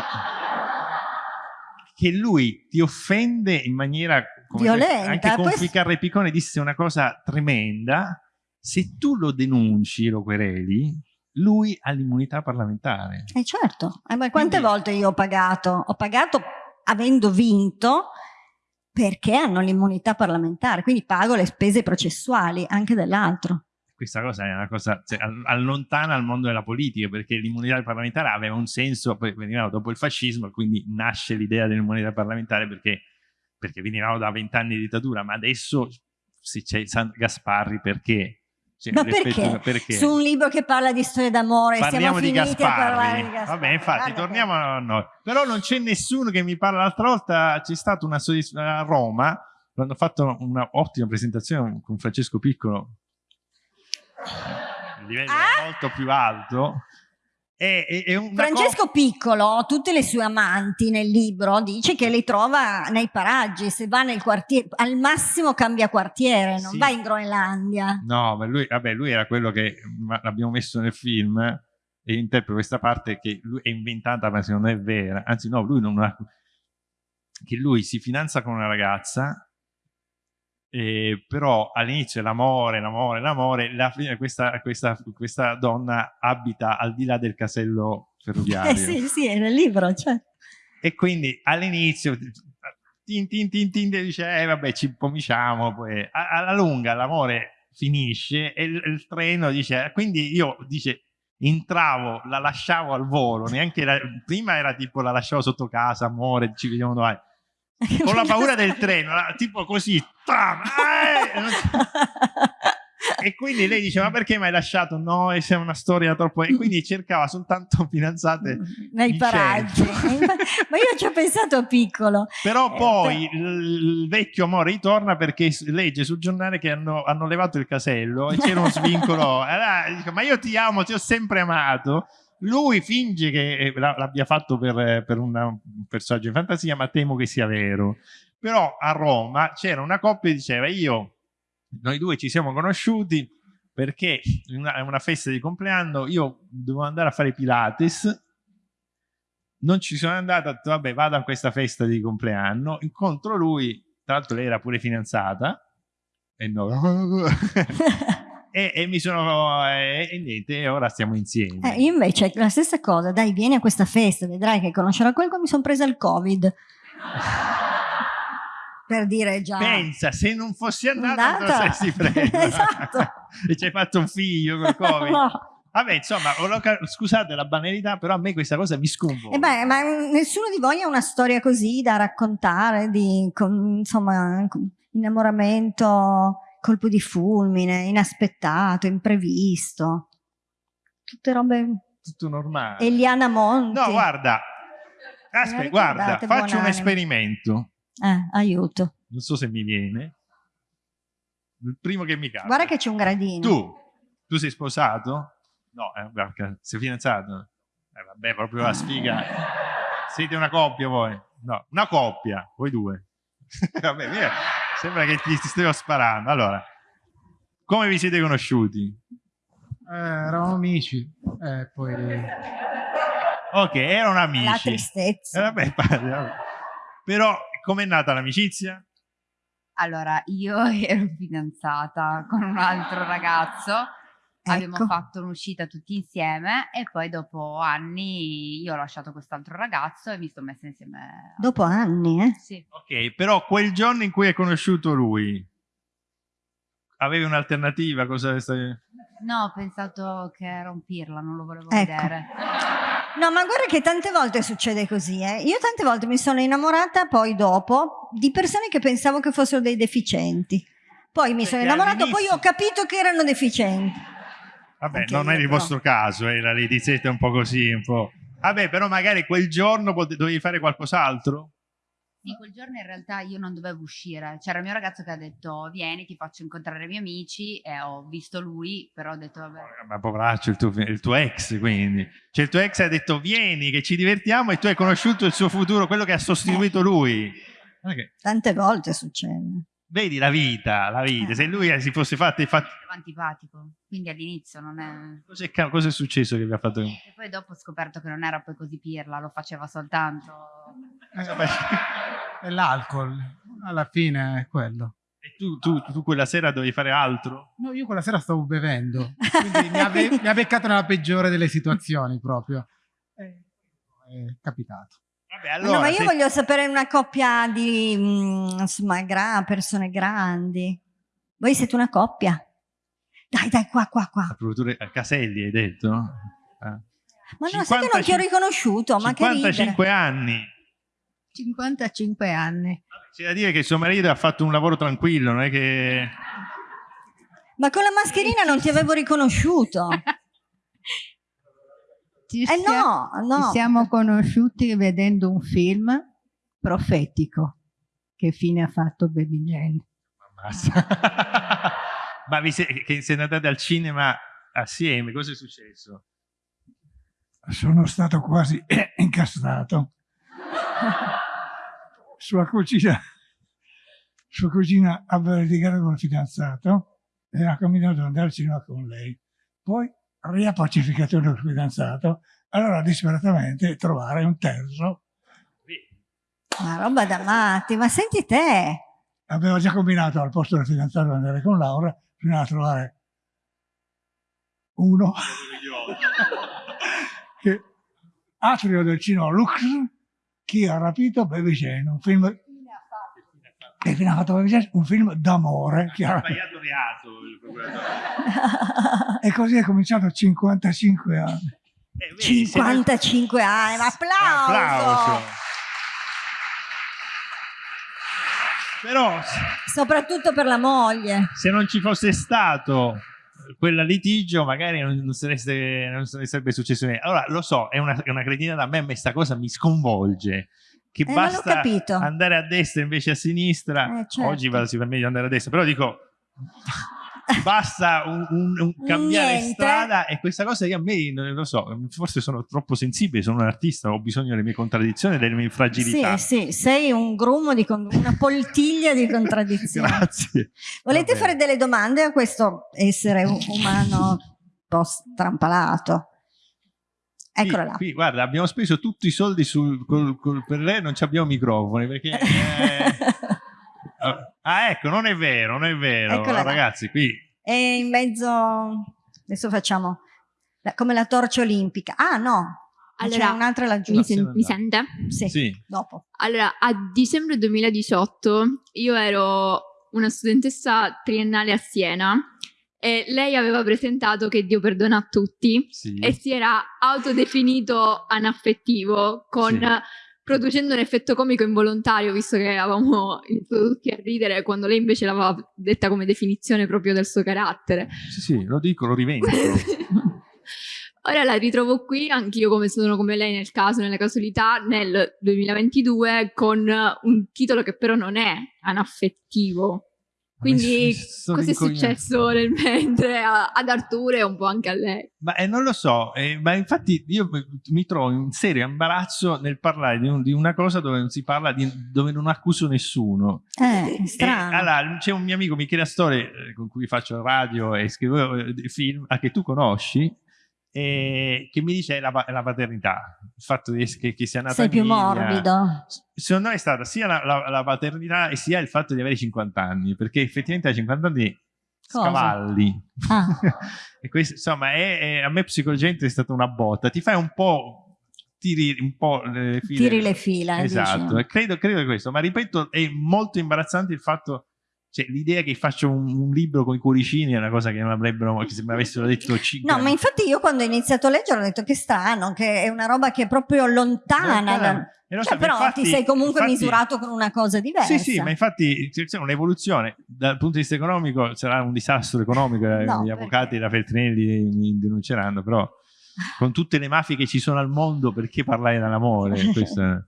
che lui ti offende in maniera... Violenta, Anche con Ficarra Piccone disse una cosa tremenda. Se tu lo denunci, lo quereli, lui ha l'immunità parlamentare. Eh certo, Eh, ma quante Quindi- volte io ho pagato? Ho pagato avendo vinto perché hanno l'immunità parlamentare, quindi pago le spese processuali anche dell'altro. questa cosa è una cosa cioè, all- allontana al mondo della politica perché l'immunità parlamentare aveva un senso, poi venivamo dopo il fascismo, quindi nasce l'idea dell'immunità parlamentare perché, perché venivamo da vent'anni di dittatura, ma adesso se c'è San Gasparri perché? Cioè, Ma l'effetto- perché? Su un libro che parla di storia d'amore, Parliamo siamo di Gasparri. di Gasparri. Vabbè, infatti, torniamo a noi. Però non c'è nessuno che mi parla. L'altra volta c'è stata una soddisf- a Roma, quando ho fatto un'ottima presentazione con Francesco Piccolo, il livello ah? molto più alto. È, è, Francesco Piccolo, tutte le sue amanti nel libro, dice che le trova nei paraggi, se va nel quartiere, al massimo cambia quartiere, non sì. va in Groenlandia. No, ma lui, vabbè, lui era quello che l'abbiamo messo nel film e interpreta questa parte che lui è inventata ma se non è vera, anzi no, lui non ha... che lui si fidanza con una ragazza eh, però all'inizio l'amore, l'amore, l'amore, la questa, questa, questa, donna abita al di là del casello ferroviario. Eh sì, sì, è nel libro, cioè. E quindi all'inizio tin, tin, tin, tin, dice, eh vabbè ci pomiciamo, poi alla lunga l'amore finisce e il, il, treno dice, quindi io, dice, entravo, la lasciavo al volo, neanche la, prima era tipo la lasciavo sotto casa, amore, ci vediamo domani con la paura del treno, tipo così. Tam, eh! <laughs> e quindi lei dice ma perché mi hai lasciato? No, è una storia troppo... E quindi cercava soltanto fidanzate nei paraggi. <laughs> ma io ci ho pensato piccolo. Però eh, poi però... il vecchio amore ritorna perché legge sul giornale che hanno, hanno levato il casello e c'era uno <laughs> svincolo. Allora, dico, ma io ti amo, ti ho sempre amato lui finge che eh, l'abbia fatto per, per una, un personaggio in fantasia, ma temo che sia vero. Però a Roma c'era una coppia che diceva io, noi due ci siamo conosciuti perché in una, una festa di compleanno io dovevo andare a fare Pilates, non ci sono andato, ho detto vabbè vado a questa festa di compleanno, incontro lui, tra l'altro lei era pure fidanzata, e no, <laughs> <laughs> e, e, mi sono eh, e niente, ora stiamo insieme. Eh, io invece la stessa cosa, dai, vieni a questa festa, vedrai che conoscerà qualcuno, mi sono presa il Covid. <laughs> per dire già. Pensa, se non fossi andata, andata. non saresti presa. esatto. <laughs> e ci hai fatto un figlio col <laughs> Covid. no. Vabbè, insomma, scusate la banalità, però a me questa cosa mi sconvolge. Eh beh, ma nessuno di voi ha una storia così da raccontare di, con, insomma, innamoramento colpo di fulmine, inaspettato, imprevisto. Tutte robe... Tutto normale. Eliana Monti. No, guarda, aspetta, guarda, faccio un esperimento. Eh, aiuto. Non so se mi viene. Il primo che mi capita. Guarda che c'è un gradino. Tu, tu sei sposato? No, eh, sei fidanzato? Eh, vabbè, proprio la sfiga. <laughs> Siete una coppia voi? No, una coppia, voi due. <laughs> vabbè, via. Sembra che ti, ti stiamo sparando. Allora, come vi siete conosciuti? Eh, eravamo amici. Eh, poi... Ok, erano amici. La tristezza. Eh, vabbè, vabbè. Però, com'è nata l'amicizia? Allora, io ero fidanzata con un altro ragazzo Abbiamo ecco. fatto un'uscita tutti insieme e poi dopo anni io ho lasciato quest'altro ragazzo e mi sto messa insieme. Dopo anni, eh? Sì. Ok, però quel giorno in cui hai conosciuto lui, avevi un'alternativa? Cosa stai... No, ho pensato che era un pirla, non lo volevo ecco. vedere. No, ma guarda che tante volte succede così, eh? Io tante volte mi sono innamorata poi dopo di persone che pensavo che fossero dei deficienti. Poi mi Perché sono innamorato, poi ho capito che erano deficienti. Vabbè, Anche non è il vostro caso, eh, la Lady Z è un po' così, un po'... Vabbè, però magari quel giorno dovevi fare qualcos'altro? Sì, quel giorno in realtà io non dovevo uscire. C'era il mio ragazzo che ha detto vieni, ti faccio incontrare i miei amici e ho visto lui, però ho detto vabbè. Ma poveraccio, il tuo, il tuo ex quindi. Cioè il tuo ex ha detto vieni che ci divertiamo e tu hai conosciuto il suo futuro, quello che ha sostituito lui. Okay. Tante volte succede. Vedi la vita, la vita. Se lui si fosse fatto... fatto... antipatico, quindi all'inizio non è... Cos'è, cosa è successo che vi ha fatto? E poi dopo ho scoperto che non era poi così pirla, lo faceva soltanto... Eh, è l'alcol, alla fine è quello. E tu, tu, tu, quella sera dovevi fare altro? No, io quella sera stavo bevendo, quindi <laughs> mi, ha, mi ha beccato nella peggiore delle situazioni proprio. È, è capitato. Vabbè, allora, no, ma io se... voglio sapere una coppia di mm, insomma, gra persone grandi. Voi siete una coppia? Dai, dai, qua, qua, qua. A Caselli hai detto? Eh. Ma no, sai che non ti ho riconosciuto, ma 55 anni. 55 anni. C'è da dire che suo marito ha fatto un lavoro tranquillo, non è che... Ma con la mascherina non ti avevo riconosciuto. <laughs> Ci, eh no, no. ci siamo conosciuti vedendo un film profetico. Che fine ha fatto Baby Jane? <laughs> Ma vi siete, che siete andati al cinema assieme, cosa è successo? Sono stato quasi <clears throat> incastrato. Sua cugina, sua cugina aveva litigato con il fidanzato e ha combinato di andare al cinema con lei. Poi riappacificato il fidanzato, allora disperatamente trovare un terzo. Ma roba da matti, ma senti te! Aveva già combinato al posto del fidanzato di andare con Laura, fino a trovare uno <laughs> che atrio del cinema Lux, chi ha rapito Baby Jane, un film che fine ha fatto un film d'amore. Ha sbagliato reato. e così è cominciato a 55 anni. Eh, vedi, 55 anni, un applauso! applauso. Però, soprattutto per la moglie. Se non ci fosse stato quel litigio magari non, non, sareste, non sarebbe successo niente. Allora, lo so, è una, è una cretina da me, ma questa cosa mi sconvolge. Che eh, basta andare a destra invece a sinistra. Eh, certo. Oggi vado si permette di andare a destra, però dico basta un, un, un cambiare Niente. strada e questa cosa io a me non lo so forse sono troppo sensibile sono un artista ho bisogno delle mie contraddizioni delle mie fragilità sì sì sei un grumo di una poltiglia di <laughs> contraddizioni grazie volete fare delle domande a questo essere umano un po' strampalato Eccola là. Qui, guarda, abbiamo speso tutti i soldi sul, col, col, per lei, non abbiamo microfoni perché <laughs> eh, Ah, ecco, non è vero, non è vero. Eccola Ragazzi, là. qui... È in mezzo... Adesso facciamo come la torcia olimpica. Ah, no. Allora, un'altra laggiù. Mi, sen mi sente? Sì, sì, dopo. Allora, a dicembre 2018 io ero una studentessa triennale a Siena e lei aveva presentato che Dio perdona a tutti sì. e si era autodefinito anaffettivo con... Sì producendo un effetto comico involontario, visto che avevamo iniziato tutti a ridere quando lei invece l'aveva detta come definizione proprio del suo carattere. Sì, sì, lo dico, lo rivendo. <laughs> Ora la ritrovo qui, anch'io come sono come lei nel caso, nella casualità, nel 2022, con un titolo che però non è anaffettivo. Quindi cosa è successo nel mentre ad Arturo e un po' anche a lei? Ma eh, non lo so, eh, ma infatti io mi trovo in serio imbarazzo nel parlare di, un, di, una cosa dove non si parla, di, dove non accuso nessuno. Eh, strano. E, allora, c'è un mio amico Michele Astore eh, con cui faccio radio e scrivo eh, film, a che tu conosci, eh, che mi dice la, la, paternità, il fatto di, che, che sia nata Sei più morbido. Secondo me è stata sia la, la, la, paternità e sia il fatto di avere 50 anni, perché effettivamente a 50 anni Cosa? scavalli. Ah. <laughs> e questo, insomma, è, è, a me psicologicamente è stata una botta. Ti fai un po' tiri un po' le file. Tiri le fila. Esatto, credo, credo questo, ma ripeto, è molto imbarazzante il fatto cioè, l'idea che faccio un, un, libro con i cuoricini è una cosa che non avrebbero, che se mi avessero detto 5 No, ma infatti io quando ho iniziato a leggere ho detto che strano, che è una roba che è proprio lontana. Da... Cioè, so, però infatti, ti sei comunque infatti, misurato con una cosa diversa. Sì, sì, ma infatti c'è un'evoluzione. Dal punto di vista economico sarà un disastro economico, eh, no, gli avvocati da Feltrinelli mi denunceranno, però con tutte le mafie che ci sono al mondo, perché parlare dell'amore? <laughs>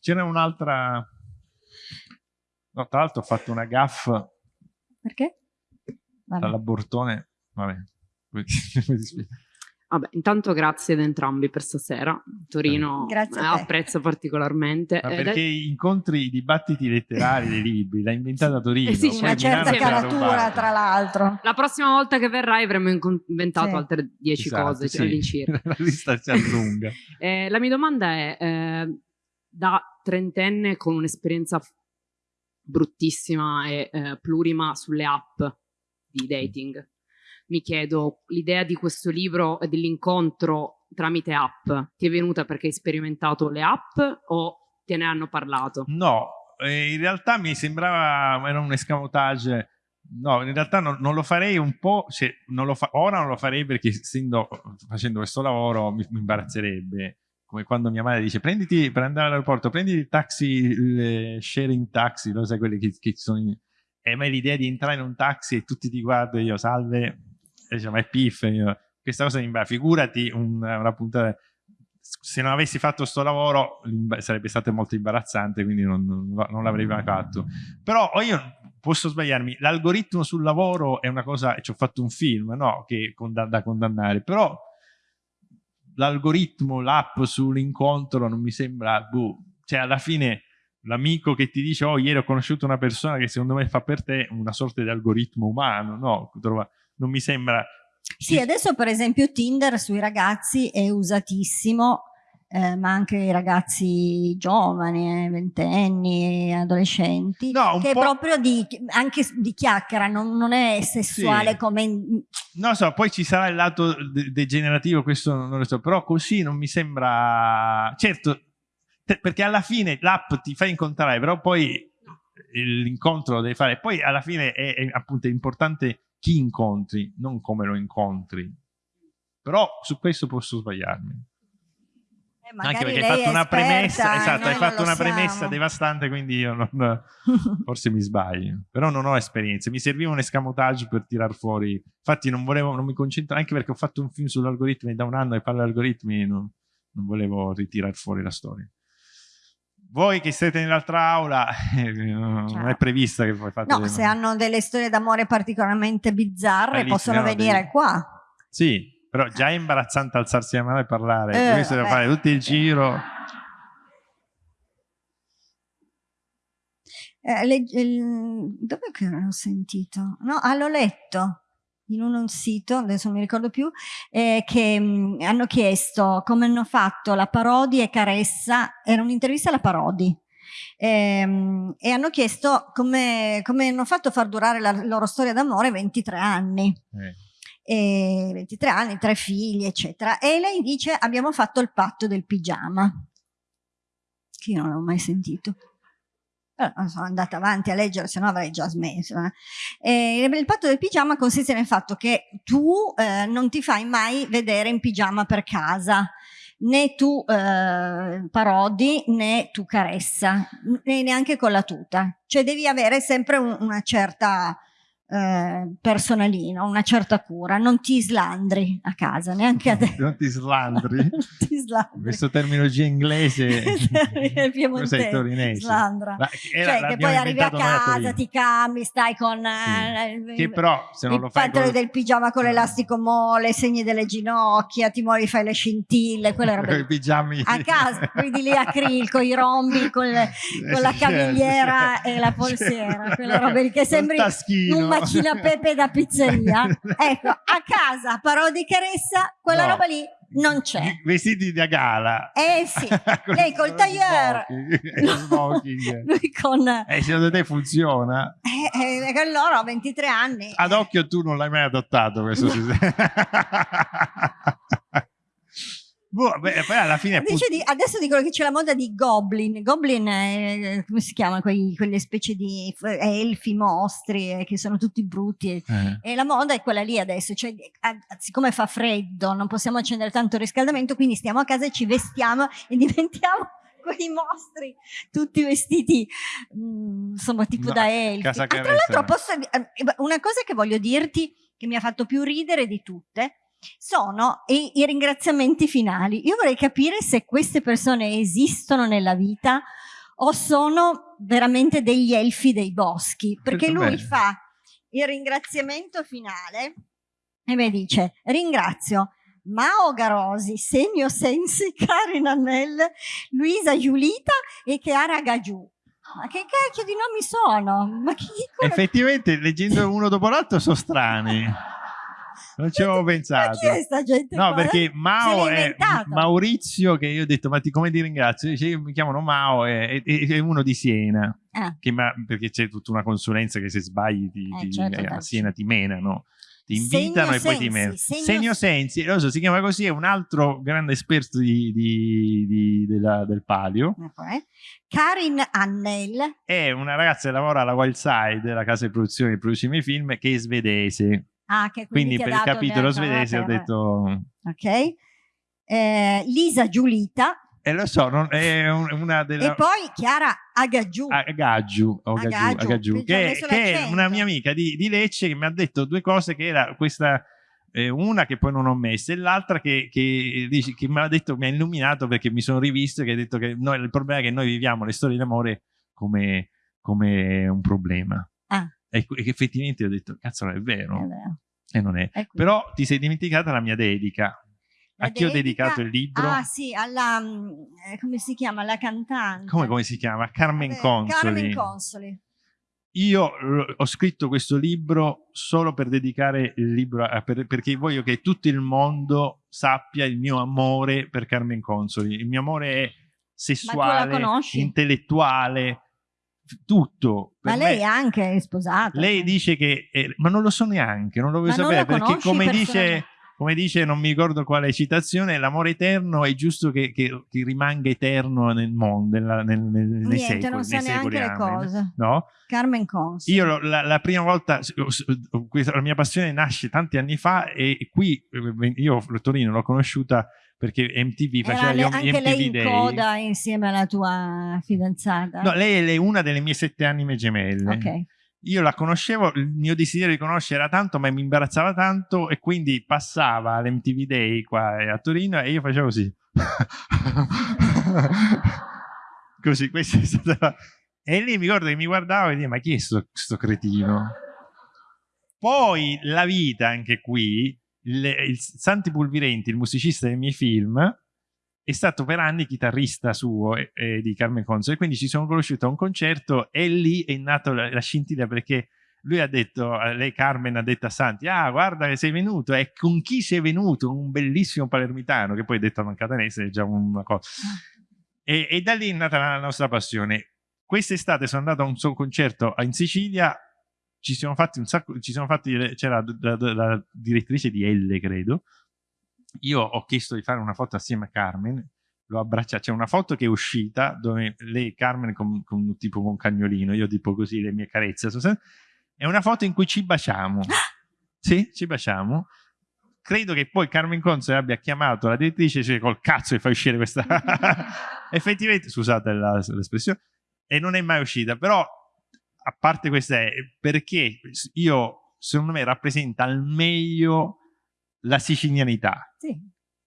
C'era un'altra No, tra l'altro ho fatto una gaffa. Perché? Dall'abortone. Vabbè. <laughs> Vabbè, intanto grazie ad entrambi per stasera. Torino grazie apprezzo particolarmente. Ma perché eh, incontri i dibattiti letterari dei libri, l'ha inventata Torino. Eh sì, una certa caratura tra l'altro. La prossima volta che verrai avremo inventato sì. altre dieci esatto, cose sì. all'incirca. <laughs> la lista si allunga. eh, la mia domanda è, eh, da trentenne con un'esperienza bruttissima e eh, plurima sulle app di dating. Mi chiedo, l'idea di questo libro e dell'incontro tramite app ti è venuta perché hai sperimentato le app o te ne hanno parlato? No, eh, in realtà mi sembrava, era un escamotage No, in realtà non, non, lo farei un po', cioè, non lo fa, ora non lo farei perché essendo, facendo questo lavoro mi, mi imbarazzerebbe come quando mia madre dice prenditi per andare all'aeroporto prendi il taxi il sharing taxi lo sai quelli che, che sono in... e a me l'idea di entrare in un taxi e tutti ti guardano? Io salve. E dice ma è piff. Io, questa cosa mi va figurati una, una puntata se non avessi fatto questo lavoro sarebbe stato molto imbarazzante quindi non, non, non l'avrei mai fatto. Però io posso sbagliarmi, l'algoritmo sul lavoro è una cosa, ci ho fatto un film, no? Che da condannare, però l'algoritmo, l'app sull'incontro non mi sembra, boh, cioè alla fine l'amico che ti dice oh ieri ho conosciuto una persona che secondo me fa per te una sorta di algoritmo umano, no? Non mi sembra... Sì, adesso per esempio Tinder sui ragazzi è usatissimo eh, ma anche i ragazzi giovani, eh, ventenni, adolescenti, no, che proprio di, anche di chiacchiera, non, non è sessuale sì. come... Non so, poi ci sarà il lato de degenerativo, questo non lo so, però così non mi sembra... Certo, perché alla fine l'app ti fa incontrare, però poi l'incontro lo devi fare. Poi alla fine è, è appunto importante chi incontri, non come lo incontri. Però su questo posso sbagliarmi. Eh, Anche perché hai fatto una premessa, esatto, hai fatto una premessa devastante, quindi io non, <laughs> forse mi sbaglio. Però non ho esperienze, mi serviva un escamotage per tirar fuori. Infatti non volevo, non mi concentro, anche perché ho fatto un film sull'algoritmi da un anno e parlo di algoritmi, non, non volevo ritirare fuori la storia. Voi che siete nell'altra aula, eh, <laughs> non è prevista che voi fate... No, se hanno delle storie d'amore particolarmente bizzarre possono venire devi... qua. Sì, però già è imbarazzante alzarsi la mano e parlare, eh, questo deve fare tutto il giro. Eh, le, il, dove che l'ho sentito? No, ah, l'ho letto in un, un, sito, adesso non mi ricordo più, eh, che mh, mm, hanno chiesto come hanno fatto la Parodi e Caressa, era un'intervista alla Parodi, ehm, e hanno chiesto come, come, hanno fatto a far durare la loro storia d'amore 23 anni. Eh e 23 anni, tre figli, eccetera. E lei dice abbiamo fatto il patto del pigiama, che io non l'ho mai sentito. Però sono andata avanti a leggere, se no avrei già smesso. Eh. il patto del pigiama consiste nel fatto che tu eh, non ti fai mai vedere in pigiama per casa, né tu eh, parodi né tu caressa, né neanche con la tuta. Cioè devi avere sempre un, una certa eh, personalino, una certa cura, non ti slandri a casa, neanche adesso. Non ti slandri? <laughs> ti slandri. Questo terminologia inglese <laughs> è piemontese, torinese. Slandra. Ma cioè che poi arrivi a casa, ti cambi, stai con sì. eh, che però se non lo fai con... del pigiama con l'elastico mole, segni delle ginocchia, ti muovi, fai le scintille, quelle robe. pigiami. A casa, quindi lì a krill con i rombi, con, le, con la cavigliera e la polsiera, quelle robe lì che sembri un macchina <laughs> Pepe da pizzeria. <laughs> ecco, a casa, parodi Caressa, quella no. roba lì non c'è. Vestiti da gala. Eh sì, <laughs> lei col tailleur. Smoking. Lui con... Eh, secondo te funziona? Eh, eh, loro 23 anni. Ad occhio tu non l'hai mai adottato questo sistema. Boh, beh, poi alla fine di, adesso dicono che c'è la moda di goblin. Goblin è, come si chiama? Quei, quelle specie di elfi, mostri eh, che sono tutti brutti. Eh. E la moda è quella lì adesso. Cioè, siccome fa freddo, non possiamo accendere tanto riscaldamento, quindi stiamo a casa e ci vestiamo e <laughs> diventiamo quei mostri tutti vestiti mh, mm, insomma tipo no, da elfi. Ah, tra l'altro posso, eh, una cosa che voglio dirti che mi ha fatto più ridere di tutte sono i, i, ringraziamenti finali. Io vorrei capire se queste persone esistono nella vita o sono veramente degli elfi dei boschi, perché lui bene. fa il ringraziamento finale e mi dice ringrazio Mao Garosi, Senio Sensi, Karin Annell, Luisa Giulita e Chiara Gagiù. Ma che cacchio di nomi sono? Ma chi, Effettivamente, leggendo uno dopo l'altro, sono strani. Non ci avevo pensato. Ma chi è sta gente? No, qua? perché Mao è Maurizio, che io ho detto, ma ti, come ti ringrazio? Dice, io mi chiamano Mao, è, è, è uno di Siena, ah. che, ma, perché c'è tutta una consulenza che se sbagli ti, eh, ti, certo, a Siena ti menano ti invitano Segno e poi sensi, ti menano. Segno, Segno Sensi, lo so, si chiama così, è un altro grande esperto di, di, di, della, del palio. Okay. Karin Annel. È una ragazza che lavora alla Wildside, la casa di produzione di produce i miei film, che è svedese. Ah, che quindi, quindi per il capitolo svedese ho detto... Ok. Eh, Lisa Giulita. Eh, lo so, non, è una delle... E poi Chiara Agaggiù. Agaggiù, Agaggiù, Agaggiù che, che è una mia amica di, di, Lecce che mi ha detto due cose che era questa... Eh, una che poi non ho messo e l'altra che, che, che, mi ha detto, mi ha illuminato perché mi sono rivisto e che ha detto che noi, il problema è che noi viviamo le storie d'amore come, come un problema. E, e effettivamente ho detto, cazzo, è vero. È vero. E non è. Però ti sei dimenticata la mia dedica. La a chi dedica... ho dedicato il libro? Ah sì, alla, eh, come si chiama, la cantante. Come, come si chiama? Carmen Vabbè, Consoli. Carmen Consoli. Io ho scritto questo libro solo per dedicare il libro, a, per, perché voglio che tutto il mondo sappia il mio amore per Carmen Consoli. Il mio amore è sessuale, intellettuale, tutto. Ma lei me, anche è sposata. Lei cioè. dice che, eh, ma non lo so neanche, non lo voglio ma sapere perché come dice come dice, non mi ricordo quale citazione, l'amore eterno è giusto che, che, che, rimanga eterno nel mondo, nella, nel, nel, Niente, nei secoli. non sa neanche le cose. No? Carmen Cons. Io la, la, prima volta, la mia passione nasce tanti anni fa e qui io Torino l'ho conosciuta perché MTV faceva Era gli anche MTV lei in Day. coda insieme alla tua fidanzata? No, lei è una delle mie sette anime gemelle. Ok io la conoscevo, il mio desiderio di conoscere era tanto, ma mi imbarazzava tanto e quindi passava all'MTV Day qua a Torino e io facevo così. <laughs> così, questa è stata... E lì mi ricordo che mi guardavo e dicevo, ma chi è sto, sto cretino? Poi la vita, anche qui, il, il Santi Pulvirenti, il musicista dei miei film, è stato per anni chitarrista suo eh, eh, di Carmen Console, quindi ci sono conosciuto a un concerto e lì è nata la, la, scintilla perché lui ha detto, lei Carmen ha detto a Santi, ah guarda che sei venuto, e con chi sei venuto? Un bellissimo palermitano, che poi detto a Mancatanese è già una cosa. E, e, da lì è nata la nostra passione. Quest'estate sono andato a un suo concerto in Sicilia, ci siamo fatti un sacco, ci siamo fatti, c'era la, la, la direttrice di Elle, credo, io ho chiesto di fare una foto assieme a Carmen, l'ho abbracciata, c'è una foto che è uscita dove lei, Carmen, con, con tipo con un cagnolino, io tipo così, le mie carezze, è una foto in cui ci baciamo. <gasps> sì, ci baciamo. Credo che poi Carmen Conze abbia chiamato la direttrice cioè, col cazzo e fa uscire questa... <laughs> Effettivamente, scusate l'espressione, e non è mai uscita, però a parte questa è perché io, secondo me, rappresenta al meglio la sicilianità. Sì.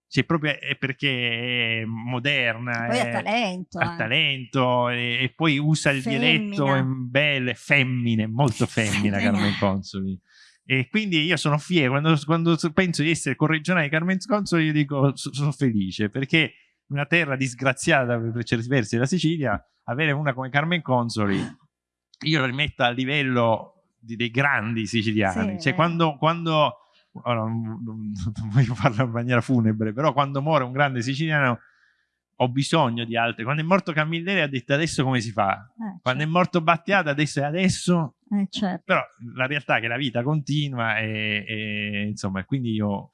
Cioè, proprio è perché è moderna. E poi ha talento. Ha talento e, e, poi usa il femmina. dialetto in belle, femmine, molto femmina Carmen Consoli. E quindi io sono fiero, quando, quando penso di essere corregionale di Carmen Consoli, io dico sono felice perché una terra disgraziata per certi versi della Sicilia, avere una come Carmen Consoli, io la rimetto a livello di, dei grandi siciliani. Sì, cioè, eh. quando, quando ora non, non, voglio farlo in maniera funebre, però quando muore un grande siciliano ho bisogno di altre. Quando è morto Camilleri ha detto adesso come si fa? Eh, Quando certo. è morto Battiato adesso è adesso? Eh, certo. Però la realtà è che la vita continua e, e insomma, quindi io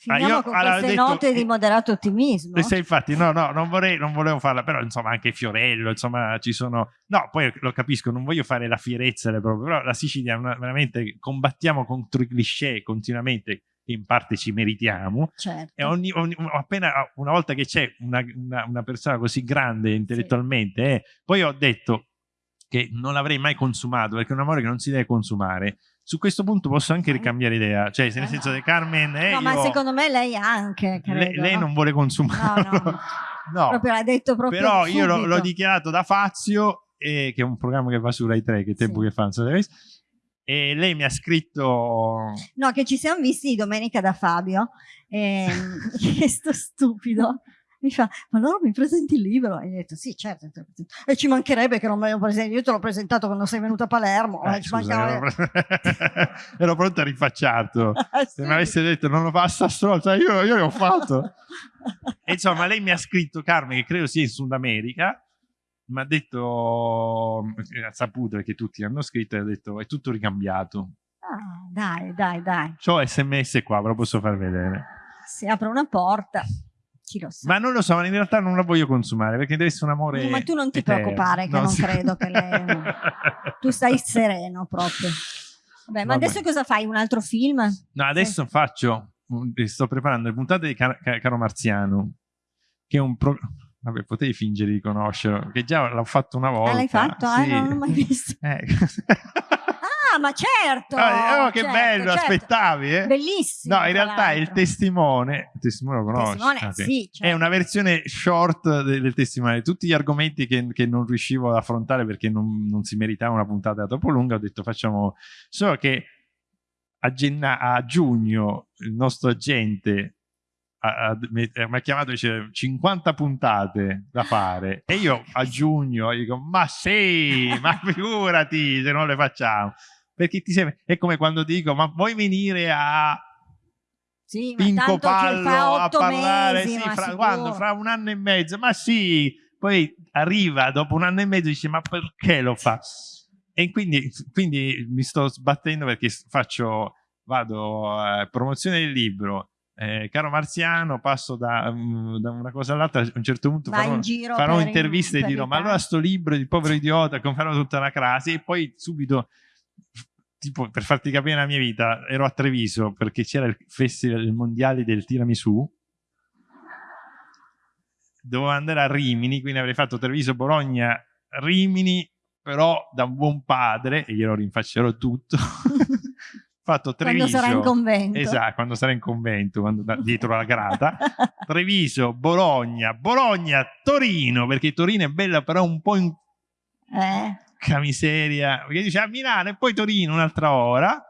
Finiamo ah, io, con allora, queste detto, note di moderato ottimismo. Questa, infatti, no, no, non, vorrei, non volevo farla, però insomma anche Fiorello, insomma ci sono... No, poi lo capisco, non voglio fare la fierezza, proprio, però la Sicilia una, veramente combattiamo contro i cliché continuamente, che in parte ci meritiamo. Certo. E ogni, ogni, appena una volta che c'è una, una, una, persona così grande intellettualmente, sì. eh, poi ho detto che non l'avrei mai consumato, perché è un amore che non si deve consumare su questo punto posso anche ricambiare idea, cioè nel senso che Carmen è... No, io, ma secondo me lei anche, credo, lei, lei non vuole consumarlo. No, no. <laughs> no. Proprio l'ha detto proprio Però subito. io l'ho dichiarato da Fazio, eh, che è un programma che va su Rai 3, che tempo sì. che fa, non so se e lei mi ha scritto... No, che ci siamo visti domenica da Fabio, e, che sto stupido mi fa, ma allora mi presenti il libro? E io ho detto, sì, certo. E ci mancherebbe che non me lo presenti. Io te l'ho presentato quando sei venuto a Palermo. Eh, scusa, ero, <laughs> ero, pronto a rifacciarlo. <laughs> Ah, Se mi avesse detto non lo fa a Sassuolo, io, io l'ho fatto. e insomma, lei mi ha scritto, Carmen, che credo sia in Sud America, mi ha detto, ha saputo perché tutti hanno scritto, e ha detto, è tutto ricambiato. Ah, dai, dai, dai. C'ho sms qua, ve lo posso far vedere. Si apre una porta. Chi lo sa. Ma non lo so, ma in realtà non la voglio consumare perché deve essere un amore. Ma tu non ti eterno. preoccupare, che no, non sì. credo che lei. <laughs> tu stai sereno proprio. Vabbè, ma Vabbè. adesso cosa fai? Un altro film? No, adesso sì. faccio. Sto preparando le puntate di Car Caro Marziano, che è un programma. Vabbè, potevi fingere di conoscerlo, che già l'ho fatto una volta. Ah, l'hai fatto? Sì. Ah, non l'ho mai visto. <laughs> Eh. <laughs> ah, Ah, ma certo! Oh, oh che certo, bello, certo. aspettavi, eh? Bellissimo. No, in realtà il testimone, il testimone lo conosci? testimone, Ah, sì. sì, certo. È una versione short del, del testimone. Tutti gli argomenti che, che non riuscivo ad affrontare perché non, non si meritava una puntata troppo lunga, ho detto facciamo... Solo che a, genna- a giugno il nostro agente mi mi ha chiamato e dice 50 puntate da fare e io a giugno dico ma sì ma figurati se non le facciamo perché ti sembra è come quando dico ma vuoi venire a Sì, Pinco Pallo a parlare? mesi, sì, fra, quando? fra un anno e mezzo. Ma sì poi arriva dopo un anno e mezzo e dice ma perché lo fa? E quindi, quindi mi sto sbattendo perché faccio vado a promozione del libro. Eh, caro Marziano passo da, mm, da una cosa all'altra. A un certo punto Vai farò, in farò interviste e per dirò ma allora sto libro di povero idiota farò tutta una crasi. E poi subito tipo per farti capire la mia vita ero a Treviso perché c'era il festival il mondiale del tiramisù. Dovevo andare a Rimini quindi avrei fatto Treviso Bologna Rimini però da un buon padre e glielo rinfaccerò tutto. <laughs> Fatto Quando Treviso. sarà in convento. esatto quando sarà in convento quando da- dietro la grata. <laughs> Treviso Bologna Bologna Torino perché Torino è bella però un po' in Eh, Porca miseria, perché dice a Milano e poi Torino un'altra ora.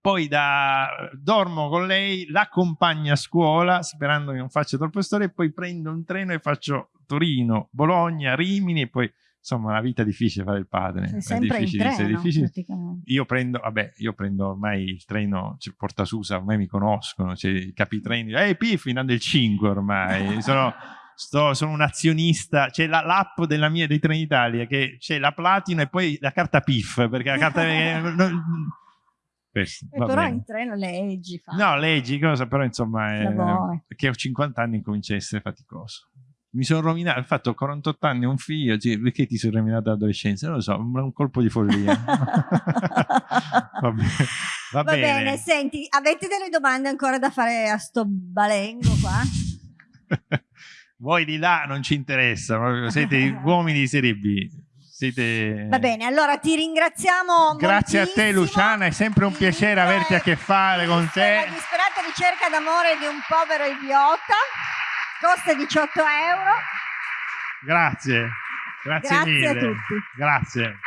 Poi da, dormo con lei, l'accompagno a scuola sperando che non faccia troppe storie, e poi prendo un treno e faccio Torino, Bologna, Rimini e poi insomma la vita è difficile fare il padre. sei è sempre in è treno, difficile. Io prendo, vabbè, io prendo ormai il treno, cioè, Porta Susa, ormai mi conoscono, cioè, i capitreni, ehi Piffi, andando il 5 ormai, sono, sto- sono un azionista, c'è la- l'app della mia, dei treni Italia, che c'è la Platino e poi la carta PIF, perché la carta... <laughs> eh, non- questo, Eh, va però bene. in treno leggi. Fa. No, leggi, cosa, però insomma, è, Lavori. che ho 50 anni e comincia a essere faticoso. Mi sono rovinato, infatti ho 48 anni, un figlio, sì, perché ti sei rovinato l'adolescenza? Non lo so, un un colpo di follia. <laughs> <laughs> va bene. Va Va bene. bene, senti, avete delle domande ancora da fare a sto balengo qua? Voi di là non ci interessa, siete <laughs> uomini di serie B. Siete... Va bene, allora ti ringraziamo Grazie a te moltissimo. Luciana, è sempre un piacere libro averti a che fare con te. La disperata ricerca d'amore di un povero idiota. Costa 18 euro. Grazie, grazie, Grazie mille. a tutti. Grazie.